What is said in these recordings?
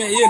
yeneen audio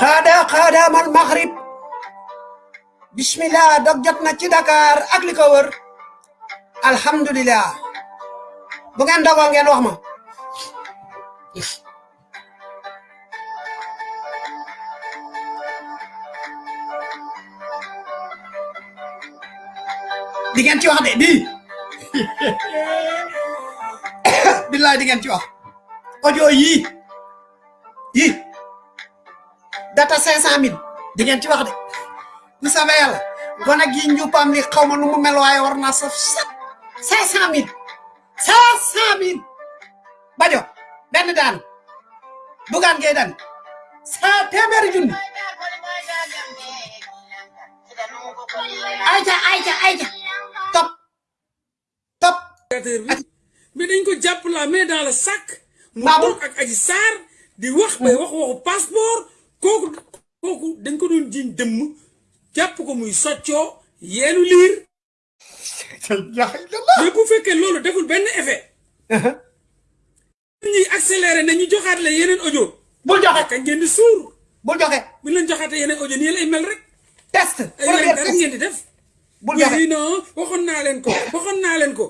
xaada xaada mal maghrib. Bismillah dog jot na ci Dakar ak li ko wër. Alhamdulillah. Bu ngeen dogoo ngeen wax ma. Di ngeen ci wax de bii billaay di ngeen ci wax. Audio yii data cinq cent mille. Di ngeen ci wax de. Bu savee yàlla gone gi njuupam li xaw ma nu mu mel waaye war naa saf sat cinq cent mille. cinq cent mille. Bajo benn daan. Bugaan ngay daan sa téeméeri junni. Ayca ayca ayca top. Top. Mais dañ ko jàpp la main dans le sac. Mu toog ak Adji Sarr di wax bay wax waxu passeport kooku kooku dañ ko doon jiñ dëmm jàpp ko muy soccoo yeenu liir. Mais bu fekkee loolu deful benn effet. Ñuy accéléré ne ñu joxaat la yeneen audio. Bul joxe. Kañ ngeen di suur. Bul joxe. Bu leen joxaatee yeneen audio nii lay mel rek. Test ay dara test. ngeen di def. Oui joxe. Non waxoon naa leen ko waxoon naa leen ko.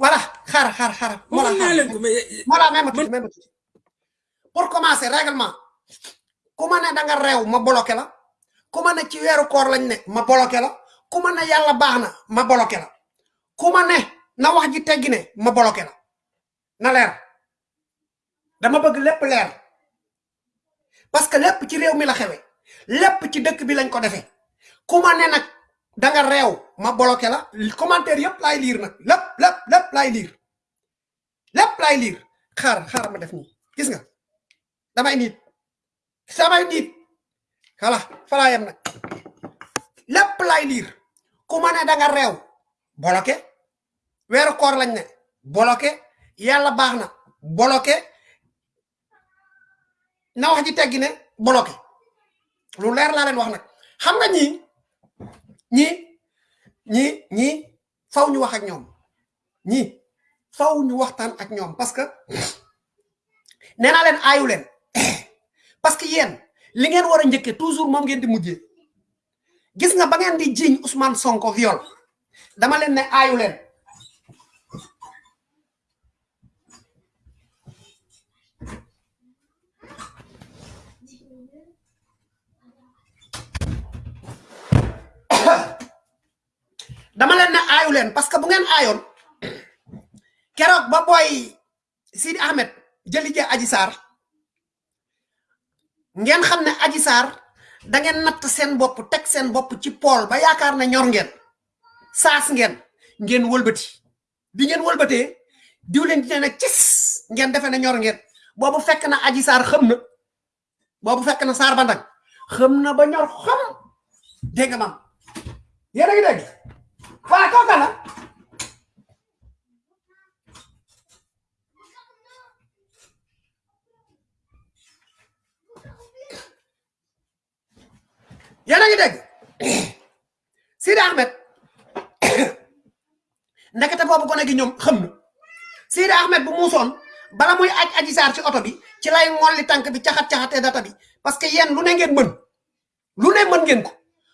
Voilà xaar xaar xaar. Waxoon naa leen ko mais voilà même pour commencer règlement ku ma ne da nga réew ma bloqué la. Ku ma ne ci weeru koor lañ ne ma bloqué la. Ku ma ne yàlla baax na ma bloqué la. Ku ma ne na wax ji teggi ma bloqué la. Na leer. Dama bëgg lépp leer. Parce que lépp ci réew mi la xewe. Lépp ci dëkk bi lañ ko defee ku ma ne nag da nga réew ma bloqué la. Commentaire yëpp laay liir nag. Lépp lépp lépp laay liir lépp laay liir xaar xaar ma def nii. Gis nga? Damay niit samay niit voilà falaa yem nag lépp laay liir ku ma ne da nga réew bloqué weeru koor lañ ne. Bloqué yàlla baax na. Bloqué na wax ji teggi ne. Bloqué lu leer laa leen wax nag xam nga ñii ñii ñii ñii faw ñu wax ak ñoom ñii faw ñu waxtaan ak ñoom parce que nee naa leen aayu leen parce que yéen li ngeen war a njëkkee toujours moom ngeen di mujjee. Gis nga ba ngeen di jiiñ Ousmane Sonko viol. Dama leen ne aayu leen. Dama leen ne aayu leen parce que bu ngeen aayoon keroog ba booy Sidi Ahmed jëli jee Aji Sarr ngeen xam ne Aji Sarr da ngeen natt seen bopp teg seen bopp ci pool ba yaakaar ne ñor ngeen saas ngeen ngeen wëlbati. Bi ngeen wëlbatee diw leen di ne cis ngeen defe ne ñor ngeen. Boobu fekk na Aji Sarr xam na boobu fekk na Sarr ba ndag xam na ba ñor xam. Dégg nga maam? Yéen a ngi dégg yéen a ngi Ahmed ndekete boobu gone gi ñoom xam Sidi Ahmed bu muusoon bala muy aj aji saar ci oto bi ci lay ngolli tànk bi caxat-caxatee data bi. Parce que yéen lu ne ngeen mën lu ne mën ngeen ko.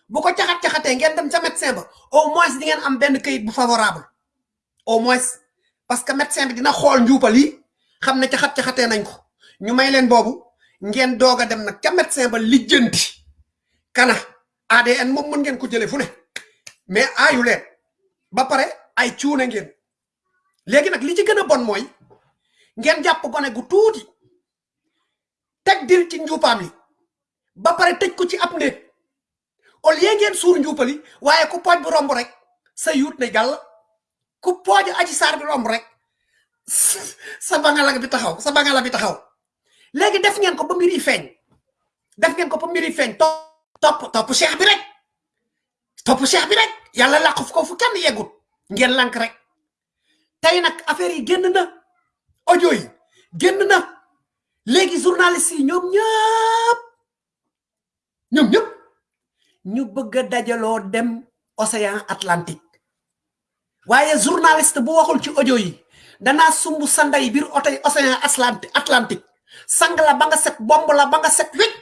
Bu ko caxat-caxatee ngeen dem ca médecin ba au moins di ngeen am benn kayit bu favorable. Au moins. Parce que médecin bi dina xool njuupal yi xam ne caxat-caxatee nañ ko. Ñu may leen boobu ngeen doog a dem nag ca médecin ba lijjanti kana ADN moom mën ngeen ko jëlee fu ne mais aayu leen ba pare ay cuune ngeen léegi nag li ci gën a bon mooy ngeen jàpp gone gu tuuti teg dil ci njuupaam li ba pare tëj ko ci ab néeg au lieu ngeen suur njuupali waaye ku pooj bu romb rek. Sa yuut ne gàll ku pooj aji saar bi romb rek. Sa bangala bi taxaw sa bangala bi taxaw. Léegi def ngeen ko ba mbir yi feeñ. Def ngeen ko ba mbir yi feeñ topp topp cheikh bi rek. Topp cheikh bi rek. Yàlla làq fu ko fu kenn yeggut ngeen lank rek tey nag affaire yi génn na audio yi génn na léegi journaliste yi ñoom ñëpp ñoom ñëpp ñu bëgg a dajaloo dem océan Atlantique waaye journaliste bu waxul ci audio yi danaa sumb sa ndey biir oto océan Atlantique sang la ba nga set bomb la ba nga set wécc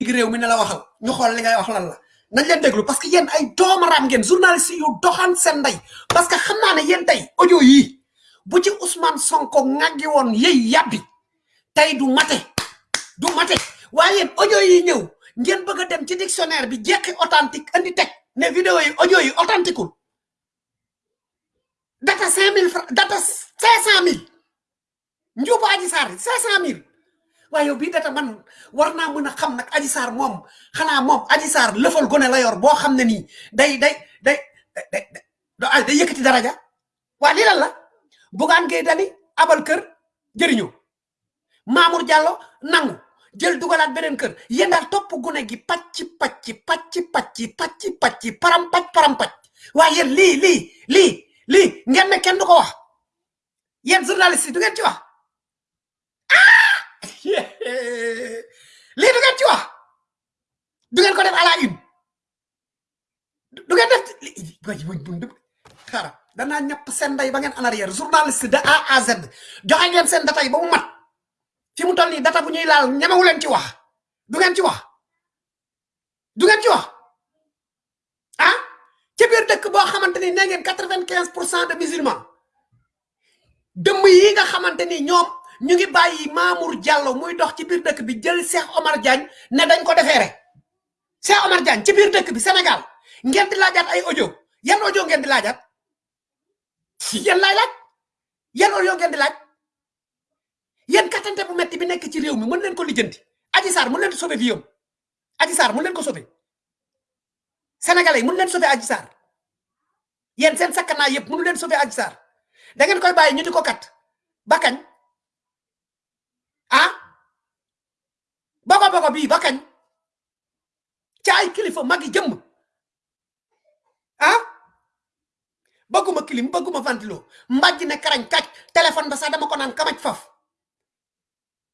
réew mi la waxal. Ñu xool li ngay wax lan la. Nañ leen parce que yéen ay doomaraam ngeen journaliste yu doxaan seen ndey. Parce que xam naa ne yéen tey audio yii bu ci Ousmane Sonko ŋàggi woon yëy yàbbi tey du mate. Du mate. Waaye yéen audio yi ñëw ngeen bëgg a dictionnaire bi authentique andi teg ne vidéo yi audio data cinq mille francs data cinq cent mille. Njuubu aji saar cinq cent waaye bii data man war naa mën a xam nag aji saar moom xanaa moom aji saar lëfal gone la yor boo xam nii day day day day day day yëkkati daraja. Waa lii lan la? Bugaan ngay dani abal kër jëriñoo Mamour Diallo nangu jël dugalaat beneen kër. Yéen daal topp gune gi pacc pacc pacc pacc pacc pacc param pacc param pacc. Waaye yéen lii lii lii lii ngeen ne kenn du ko wax. Yéen journaliste du ngeen ci wax lii du ngeen ci wax du ngeen ko def à la une du ngeen def way bun dëb xaaral danaa ñàpp seen ndey ba ngeen en arrière journaliste de A à Z joxe ngeen seen data yi ba mu mat fi mu toll nii data bu ñuy laal ñemewu leen ci wax du ngeen ci wax du ngeen ci wax ah ci biir dëkk boo xamante ni nee ngeen quatre vingt quinze pour cent de musulmans dëmm yi nga xamante ni ñoom ñu ngi bàyyi Mamour Diallo muy dox ci biir dëkk bi jël Cheikh Omar Diagne ne dañ ko defeere. Cheikh Omar Diagne ci biir dëkk bi Sénégal ngeen di laajaat ay audio. Yan audio ngeen di laajaat? Yan laay laaj? Yan audio ngeen di laaj? Yéen kattante bu metti bi nekk ci réew mi mën leen ko lijjanti. Adji Sarr mën leen di sauver vie am. Adji Sarr mën leen ko sauver. Sénégalais mën leen sauver Adji Sarr. Yéen seen sakkanaa yëpp mënu leen sauver Adji Sarr. Da ngeen koy bàyyi ñu di ko kat. Ba kañ bogo bii ba kañ? Kilifa magi ah? Kilim bëgguma ventilo. Mbàjj ne karañ téléphone ba sax dama ko naan kamaj faf.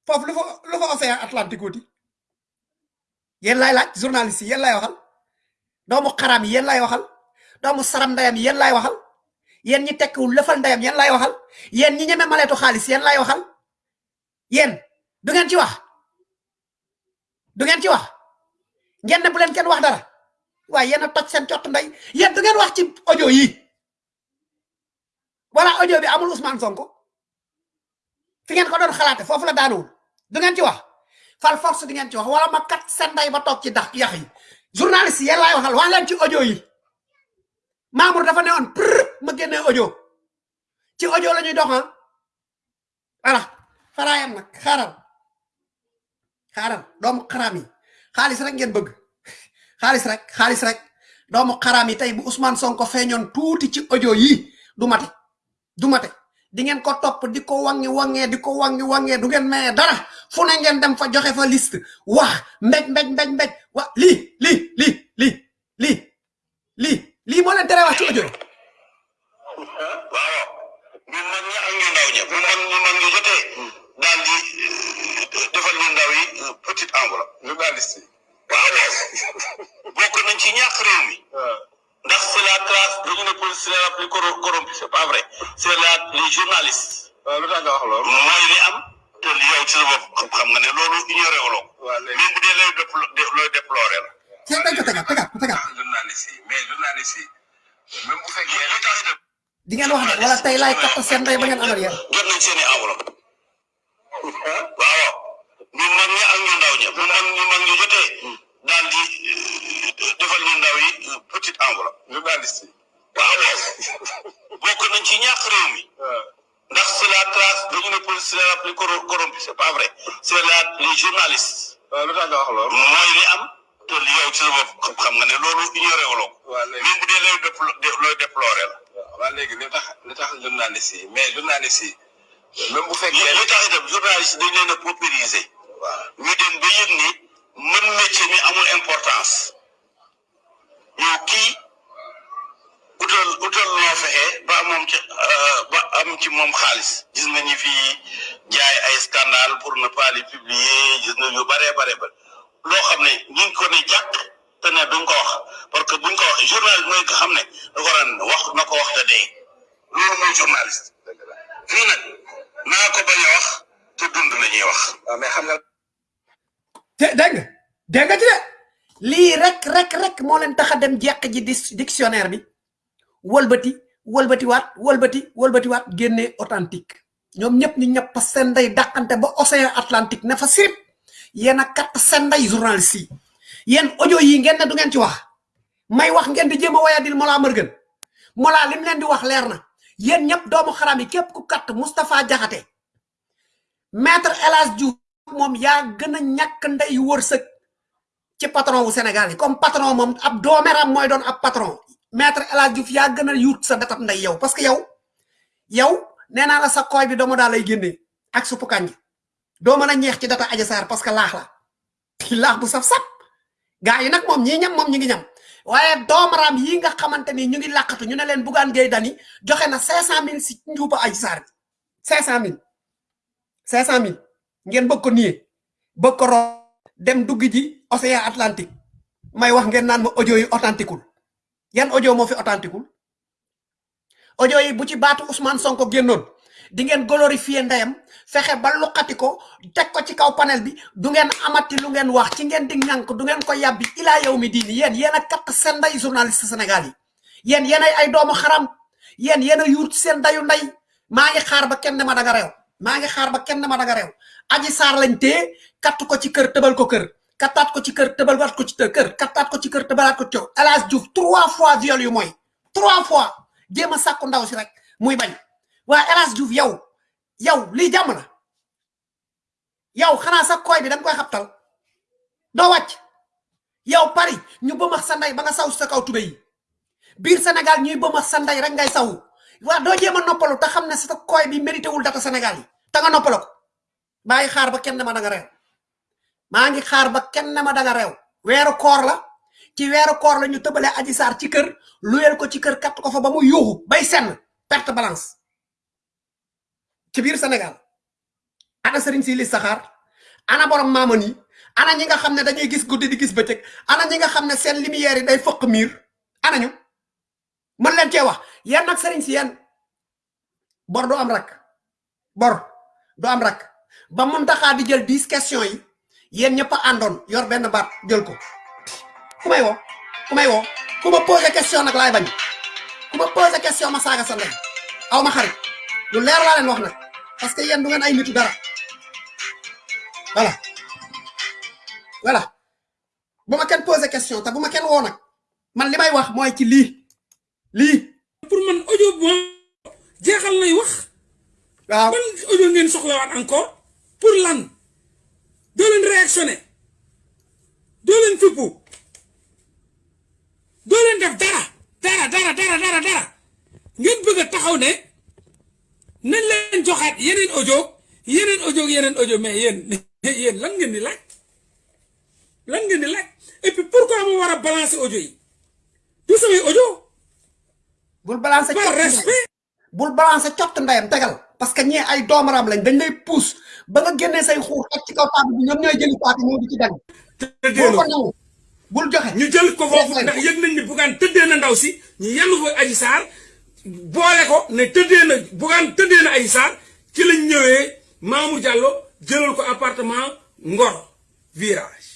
Foofu lu fa lu fa océan Atlantique wuti. Yéen laaj journaliste yi yéen laay waxal. Doomu xaraam yi yéen laay waxal. Doomu saram ndeyam yi yéen laay waxal. Yéen ñi tekkiwul lëfal ndeyam yéen laay waxal. Yéen ñi ñeme du ngeen ci wax ngeen ne bu leen kenn wax dara waaye yéen a toj seen cott ndey yéen du ngeen wax ci audio yi wala audio bi amul Ousmane Sonko. Fi ngeen ko doon xalaate foofu la daanuwul du ngeen ci wax fal force di ngeen ci wax wala ma kat seen ndey ba toog ci dax yax yi journaliste yi yéen laay waxal wax leen ci audio yi Mamour dafa ne woon prr ma génnee audio ci audio la ñuy dox ah voilà. Faraayam nag xaaral xaaral doomu xaraam yi xaalis rek ngeen bëgg. Xaalis rek xaalis rek. Doomu xaraam tey bu Ousmane Sonko feeñoon tuuti ci audio yi du mate. Du mate. Di ngeen ko topp di ko wangi wangee di ko wangi wangee du ngeen mayee dara. Fu ne ngeen dem fa joxe fa liste. Wax mbéj mbéj mbéj mbéj wa lii lii lii lii lii lii lii moo leen tere wax ci audio waaw. Ñun mag ñi ñu ndaw bu mag ñu mag ñu jotee daal di defal ñu ndaw yi petite enveloppe journaliste waaw. Bokk nañ ci ñàkk réew mi. Ndax c'est la classe dañu ne police la plus corro- corrompue c'est pas vrai. C'est la les journalistes. Waaw lu tax nga wax loolu. mooy li am te li yow ci sa bopp xam nga ne loolu ignoré léegi. Même bu dee lay looy déploré la. Journaliste yi mais journaliste yi même bu fekkee li tax itam di ngeen wax de wala tey laay katt seen ndey ba ngeen amal yéen. jot nañ seen i enveloppe tax nga wax loolu. mooy li am te li yow ci sa bopp xam nga ne loolu ignoré wuloo ko. Waaw léegi. Même bu dee lay déplo- de- looy déploré la. Waaw léegi li tax li tax journaliste yi mais journaliste yi même bu li fekkee. li tax itam journaliste dañ leen a paupériser. Waaw. Ñu dem ba yëg ni mën métier mi amul importance. Yow kii utal utal loo fexe ba moom ci euh, ba am ci moom xaalis. Gis nga ñi fi jaay ay scandale pour ne pas les publier gis nga ñu bare bare ba loo xam ne ñu ngi ko ne jàkk te ne duñ ko wax. Parce que buñ ko wax journaliste mooy ko xam ne da ko ran wax na ko wax te dee. Loolu mooy journaliste. Fii nag naa ko bañ a wax te dund la ñuy wax. Waaw mais xam nga. te dégg nga? Dégg nga ci de? Lii rek rek rek moo leen tax a dem jeq ji di dictionnaire bi. Wëlbati wëlbati waat wëlbati wëlbati waat génne authentique. Ñoom ñëpp ñu ñëpp seen ndey dàqante ba océan atlantique ne fa sirip. Yéen a kat seen ndey journaliste yi yéen audio yi ngeen du ngeen ci wax. May wax ngeen di jéem a wayadil Mollah Morgun. Mollah lim leen di wax leer na. Yéen ñëpp doomu xaram yi képp ku kat Moustapha Diakhaté. Maître El Hadj Diouf moom yaa gën a ñàkk ci patron wu Sénégal yi. Comme patron moom ab doomeram mooy doon ab patron maître El Hadj Diouf yaa yuut sa datab ndey yow parce que yow yow nee naa la sa kooy bi doomu daal lay génnee ak suppu kànja doo mën a ñeex ci data Adji Sarr parce que laax la. Laax bu saf-saf gaa yi nag moom ñii ñam moom ñi ngi ñam. Waaye doomaraam yi nga xamante ni ñu ngi làqatu ñu ne leen Bougane Gueye Dany joxe na cinq cent mille si njuuba Adji Sarr bi. ngeen bëgg ko nié. Bëgg ro dem dugg ji océan Atlantique. May wax ngeen naan ma audio yi authentiqueul yan audio moo fi authentiqueul audio yi bu ci baatu Ousmane Sonko génnoon di ngeen glorifier ndeyam fexe ba luqati ko ko ci kaw panel bi du ngeen amati lu ngeen wax ci ngeen di ñànk du ngeen ko yàbbi ilaa yow mi diini. Yéen yéen a katt seen nday journaliste Sénégal yi. Yéen yéen ay doomu xaram. Yéen yéen a yuut dayu nday maa ngi xaar ba kenn ma danga reew maa ngi xaar ba kenn ma danga reew aji saar lañ tee katt ko ci kër tëbal ko kër kattaat ko ci kër tëbal waat ko ci kër. Kattaat ko ci kër tëbalaat ko ci Hadj Diouf trois fois viol yu mooy trois fois. Jéem a sàkku ndaw si rek muy bañ. Waa El Hadj Diouf yow yow lii jàmm la yow xanaa sa koy bi dañ koy xabtal. Doo wàcc. Yow Paris ñu bëmax sa ndey ba nga saw sa kaw tube yi. Biir Sénégal ñuy bëmax sa ndey rek ngay saw. Waa doo jéem a noppalu te xam ne sa koy bi mérité wul data Sénégal yi. Te nga noppalo ko. Maa ngi xaar ba kenn ma da nga reew maa ngi xaar ba kenn ma da nga reew. Weeru koor la ci weeru koor la ñu aji saar ci kër luyel ko ci kër katt ko fa ba mu yuuxu bay senn perte balance. Ci biir Sénégal ana sëriñ si li saxaar ana borom maaman yi ana ñi nga xam ne dañuy gis guddi di gis bëccëg ana ñi nga xam ne seen lumière yi day fëq miir ana ñu. Mën leen cee wax yéen nag sëriñ si yéen. Bor du am rak bor du am rak. Ba mun di jël dix questions yi yéen ñëpp a àndoon yor benn baat jël ko ku may woo ku may woo ku ma posé question nag laay bañ ku ma posé question ma saaga sa ndey aw ma xarit lu leer laa leen wax nag parce que yéen du ngeen ay nitu dara. Voilà. Voilà. Bu ma kenn posé question te bu ma kenn woo nag man li may wax mooy ci lii. Lii. Pour man audio bon jeexal nay wax. Waaw. Ban audio ngeen soxlawaat encore? Pour lan doo leen réactionné doo leen fippu. Doo leen def dara. Dara dara dara dara dara. Ngeen bëgg a taxaw ne nañ leen joxaat yeneen audio yeneen audio yeneen audio mais yéen yéen lan ngeen di laaj? Lan ngeen di laaj? Et puis pourquoi mu war a balancer audio yi? Du samay audio. Bul balancer par cott ndeyam. respect. Bul balancer cott ndeyam tegal parce que ñee ay doomaram lañ dañ lay pousse ba nga génnee say xuur ak ci kaw table bi ñoom ñooy jëli paati ñoo di ci dagg. Bul ko nangu bul joxe. Ñu jël ko foofu Yes, ndax yëg nañ ni bugaan tëddee na ndaw si ñu yenn fa aji saar boole ko ne tëddee na bugaan tëddee na aji saar ci lañ ñëwee Mamour Diallo jëlal ko appartement Ngor virage.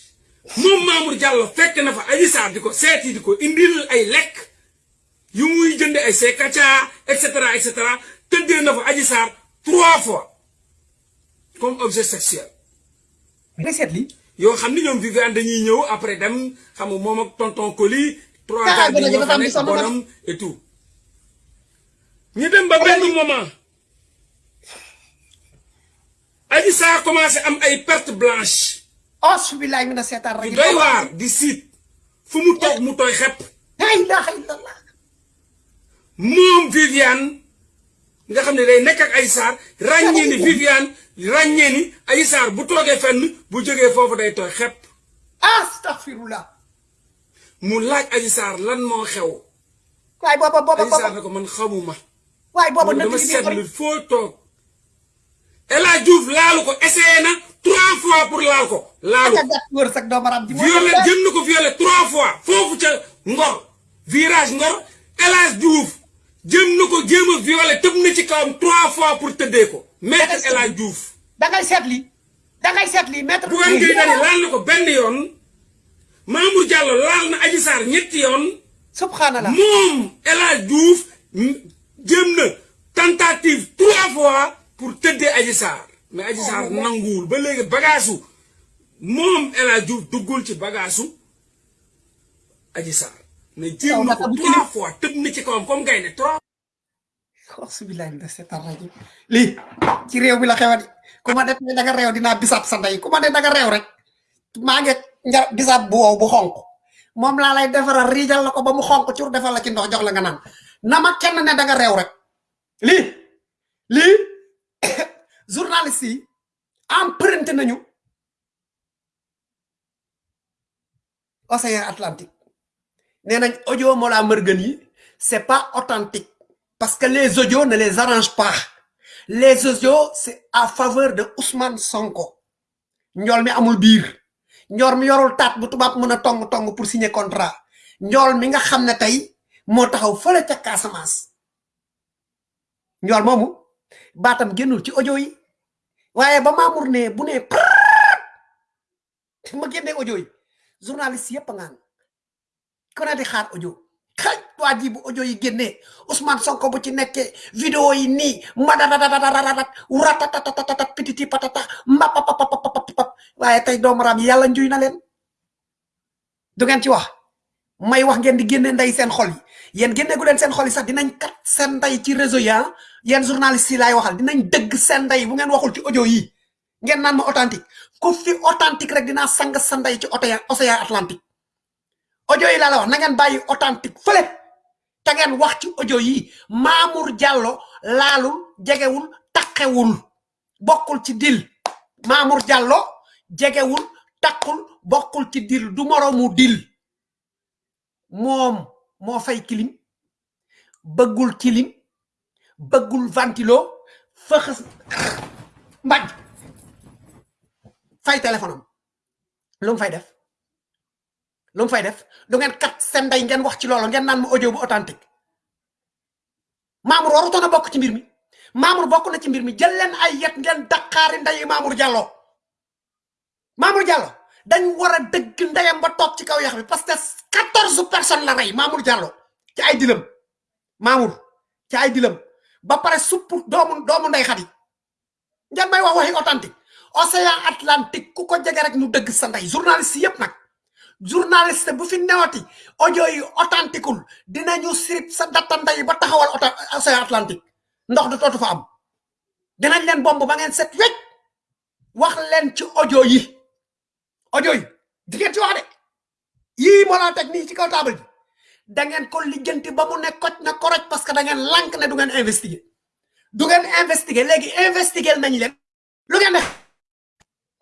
Moom Mamour Diallo fekk na fa aji saar di ko seeti di ko indil ay lekk yu muy jënde ay sekaca et cetera et cetera tëddee na fa aji saar trois fois. Comme objet sexuel. Mais seet lii yoo xam ni ñoom Viviane dañuy ñëw après dem xam nga moom ak tonton Coly trois Ah, gars bi gën a ñoo dafa fa nekk bonam et tout. Ñu dem ba benn moment. Adji Sarr commencé am ay perte blanche auzu billaahi mina seetaan rajim doy waar di siit. Fu mu toog mu tooy xepp. La ilaha illallah moom Viviane nga xam ne day nekk ak Adji Sarr ràññee ni Viviane ràññee ni Adji Sarr bu toogee fenn bu jógee foofu day tooy xepp. Astaghfirullah. Mu laaj Adji Sarr lan moo xew. Waaye booba booba Adji Sarr ne ko man xamuma. Waaye booba nëkk dama seetlu foo toog. El Hadj Diouf laalu ko essayé na trois fois pour laal ko laalu aka gàtt wër sag doomaram ji violé jëm na ko violé trois fois foofu ca Ngor. Virage Ngor El Hadj Diouf jëm na ko jéem a violé tëb na ci kawam trois fois pour tëddee ko. Maître El Hadj Diouf. da ngay seet lii da ngay seet lii maître. Bougane Gueye Dany laal na ko benn yoon. Mamour Diallo laal na Adji Sarr ñetti yoon. Subhanallah. Moom El Hadj Diouf jëm na tentative trois fois pour tëddee Adji Sarr. Mais Adji Sarr nanguwul. Ba léegi bagaasu. Moom El Hadj Diouf duggul ci bagaasu Adji Sarr mais jéem na ko Yow naka trois fois tëdd na ci kawam comme gaynde trois auzu billaahi mina seetaan rajim lii ci réew mi la xewati ku ma def ne da nga réew dinaa bisaab sa ndey. Ku ma ne da nga réew rek. Maa ngi nja bisaab bu wow bu xonq. Moom laa lay defaral riijal la ko ba mu xonq cur defal la ci ndox jox la nga naan. Na ma kenn ne da nga réew rek. Lii lii journaliste yi emprunté nañu. Océan Atlantique nee nañ audio Mollah Morgun yi c'est pas authentique. Parce que les audios ne les arrangent pas. Les audios c'est à faveur de Ousmane Sonko. Njool mi amul biir. Njool mi yorul taat bu tubaab mën a tong tong pour signer contrat. Njool mi nga xam ne tey moo taxaw fële ca Casamance. Njool moomu baatam génnul ci audio yi. Waaye ba Mamour ne bu ne ma génnee audio yi. Journaliste ngaan ku ne di xaar audio xaj waa ji bu audio yi génnee Ousmane Sonko bu ci nekkee vidéo yi nii madadadadadadat ratatatatat pititi patata mbapapapapapap waaye tey doomu raam yi yàlla njuy na leen du ngeen ci wax may wax ngeen di génne ndey seen xol yi yéen génne gu leen seen xol yi sax dinañ kat seen ndey ci réseau yi ah journaliste yi laay waxal dinañ dëgg seen ndey bu ngeen waxul ci audio yi ngeen naan ma authentique ku fi authentique rek dinaa sang sa ndey ci océan océan Atlantique audio yi laa la wax na ngeen bàyyi authentique fële. Te ngeen wax ci audio yi Mamour Diallo laalul jegewul taqewul. Bokkul ci dil Mamour Diallo jegewul taqul bokkul ci dil du moroomu dil moom moo fay kilim. Bëggul kilim. Bëggul ventilo. Fëxës. Mbaj. Fay téléphone am. Lu mu fay def lu mu fay def? Du ngeen kat seen ndey ngeen wax ci loolu ngeen naan ma audio bu authentique. Mamour warutoon a bokk ci mbir mi. Mamour bokk na ci mbir mi. Jël leen ay yet ngeen daqaari ndeyi Mamour Diallo. Mamour Diallo dañ war a dëgg ndeyam ba toog ci kaw yax bi parce que quatorze personnes la rey Mamour Diallo ci ay dilam. Mamour ci ay dilam. Ba pare supp doomu doomu xadi. Ngeen may wax waxi authentique. Océan Atlantique ku ko jege rek ñu dëgg sa ndey. Journaliste yépp nag journaliste bu fi newati audio yi authentiqueul dinañu sirip sa datta ndey ba taxawal océan Atlantique. Ndox du tootu fa am. Dinañ leen bomb ba ngeen set wecc. Wax leen ci audio yi. Audio yi. Di ngeen ci wax de. Yii moo laa teg nii ci kaw table ji. Da ngeen ko lijjanti ba mu ne na koroj parce que da ngeen lànk ne du ngeen investiguer. Du ngeen investiguer. Léegi investiguer nañ leen. Lu ngeen def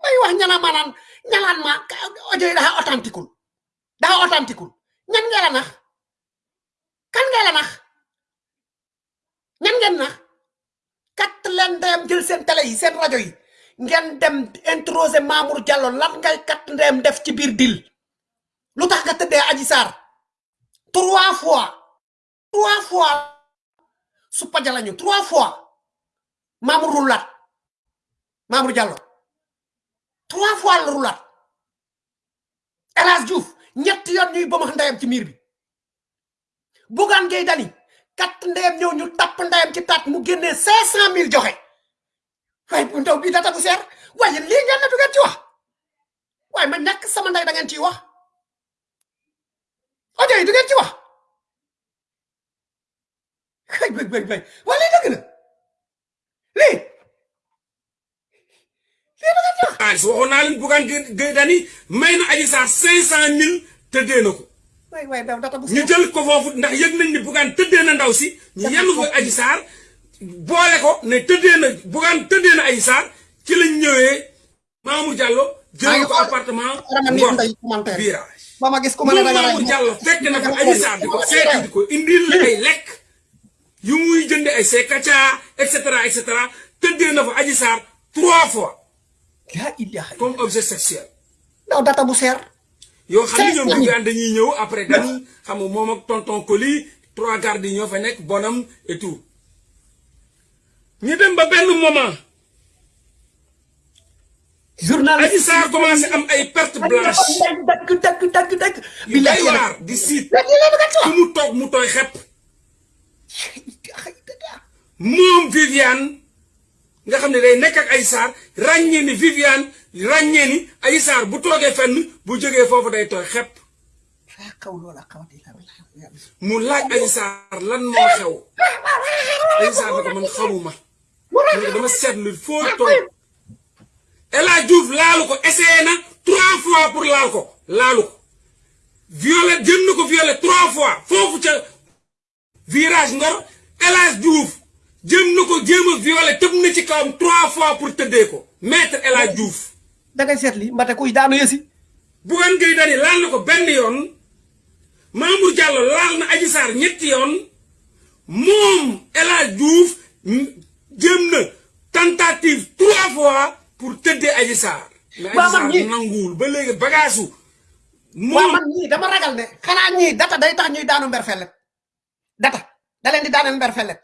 may wax ñana maanaan ñalaan ma audio yi dafa authentiqueul dafa authentiqueul ñan ngeen la nax kan ngeen la nax ñan ngeen nax kat leen ndeyam jël seen télé yi seen rajo yi ngeen dem introsé Mamour Diallo lan ngay kat ndeyam def ci biir dil. Lu tax nga tëddee aji sar. Trois fois trois fois su pajalañu trois fois mamour roulat mamour diallo trois fois la roulat elas diouf ñett yoon ñuy bamax ndayam ci miir bi. Bugan gay dani kat ndayam ñew ñu tap ndayam ci tat mu génnee cinq cent mille joxe. Waaye bu ndaw bi data bu seer. Waaye lii ngeen na du ngeen ci wax. Waaye ma ñàkk sama nday da ngeen ciy wax. Audio yi du ngeen ci wax. Xëy bëy bëy bëy waa lii dëgg la. Lii. Lii da ngeen ci xaalis waxoon naa leen bugaan gay dani may na aji saar cinq cent mille tëddee na ko. Waay waay daw data bu ñu jël ko foofu ndax yëg nañ ni bugaan tëddee na ndaw si. Ñu yenn ko aji saar boole ko ne tëddee na bugaan tëddee na aji saar ci lañ ñëwee. Mamour Diallo jël ko appartement Ngor virage. Moom Mamour Diallo fekk na di ko seeti di ko indil la ay lekk yu muy jënde ay sekaca et cetera et cetera. Tëddee na fa aji saar trois fois comme objet sexuel. Daw data bu seer yoo xam ne ñoom dañuy ñëw après gan xam nga moom ak tonton Coly trois gardes yi ñoo fa nekk bonam et tout. Ñu dem ba benn moment. Journaliste Adji Sarr commencé am ay perte blanche dagg dagg dagg dagg yu doy waar di siit mu toog mu tooy xepp. Moom Viviane nga xam ne day nekk ak Adji Sarr ràññee ni Viviane ràññee ni Adji Sarr bu toogee fenn bu jógee foofu day tooy xepp. Mu laaj Adji Sarr lan moo xew. Adji Sarr ne ko man xamuma. Mu ne ko dama seetlu foo toog. El Hadj Diouf laalu ko essayé na trois fois pour laal ko laalu ko. Violé jëm na ko violé trois fois foofu ca virage Ngor. El Hadj Diouf jëm na ko jéem a violé tëb na ci kawam trois fois pour tëddee ko. Maître El Hadj Diouf. Da ngay seet li mbate kuy daanu yësi. Bougane Gueye Dany laal na ko benn yoon. Mamour Diallo laal na Adji Sarr ñetti yoon. Moom El Hadj Diouf m- jéem na tentative trois fois pour tëddee Adji Sarr. Mais Adji Sarr nanguwul ba léegi bagaasu. Waaw moom man ñii dama ragal ne xanaa ñii data day tax ñuy daanu mber fellet data da leen di daaneel mber fellet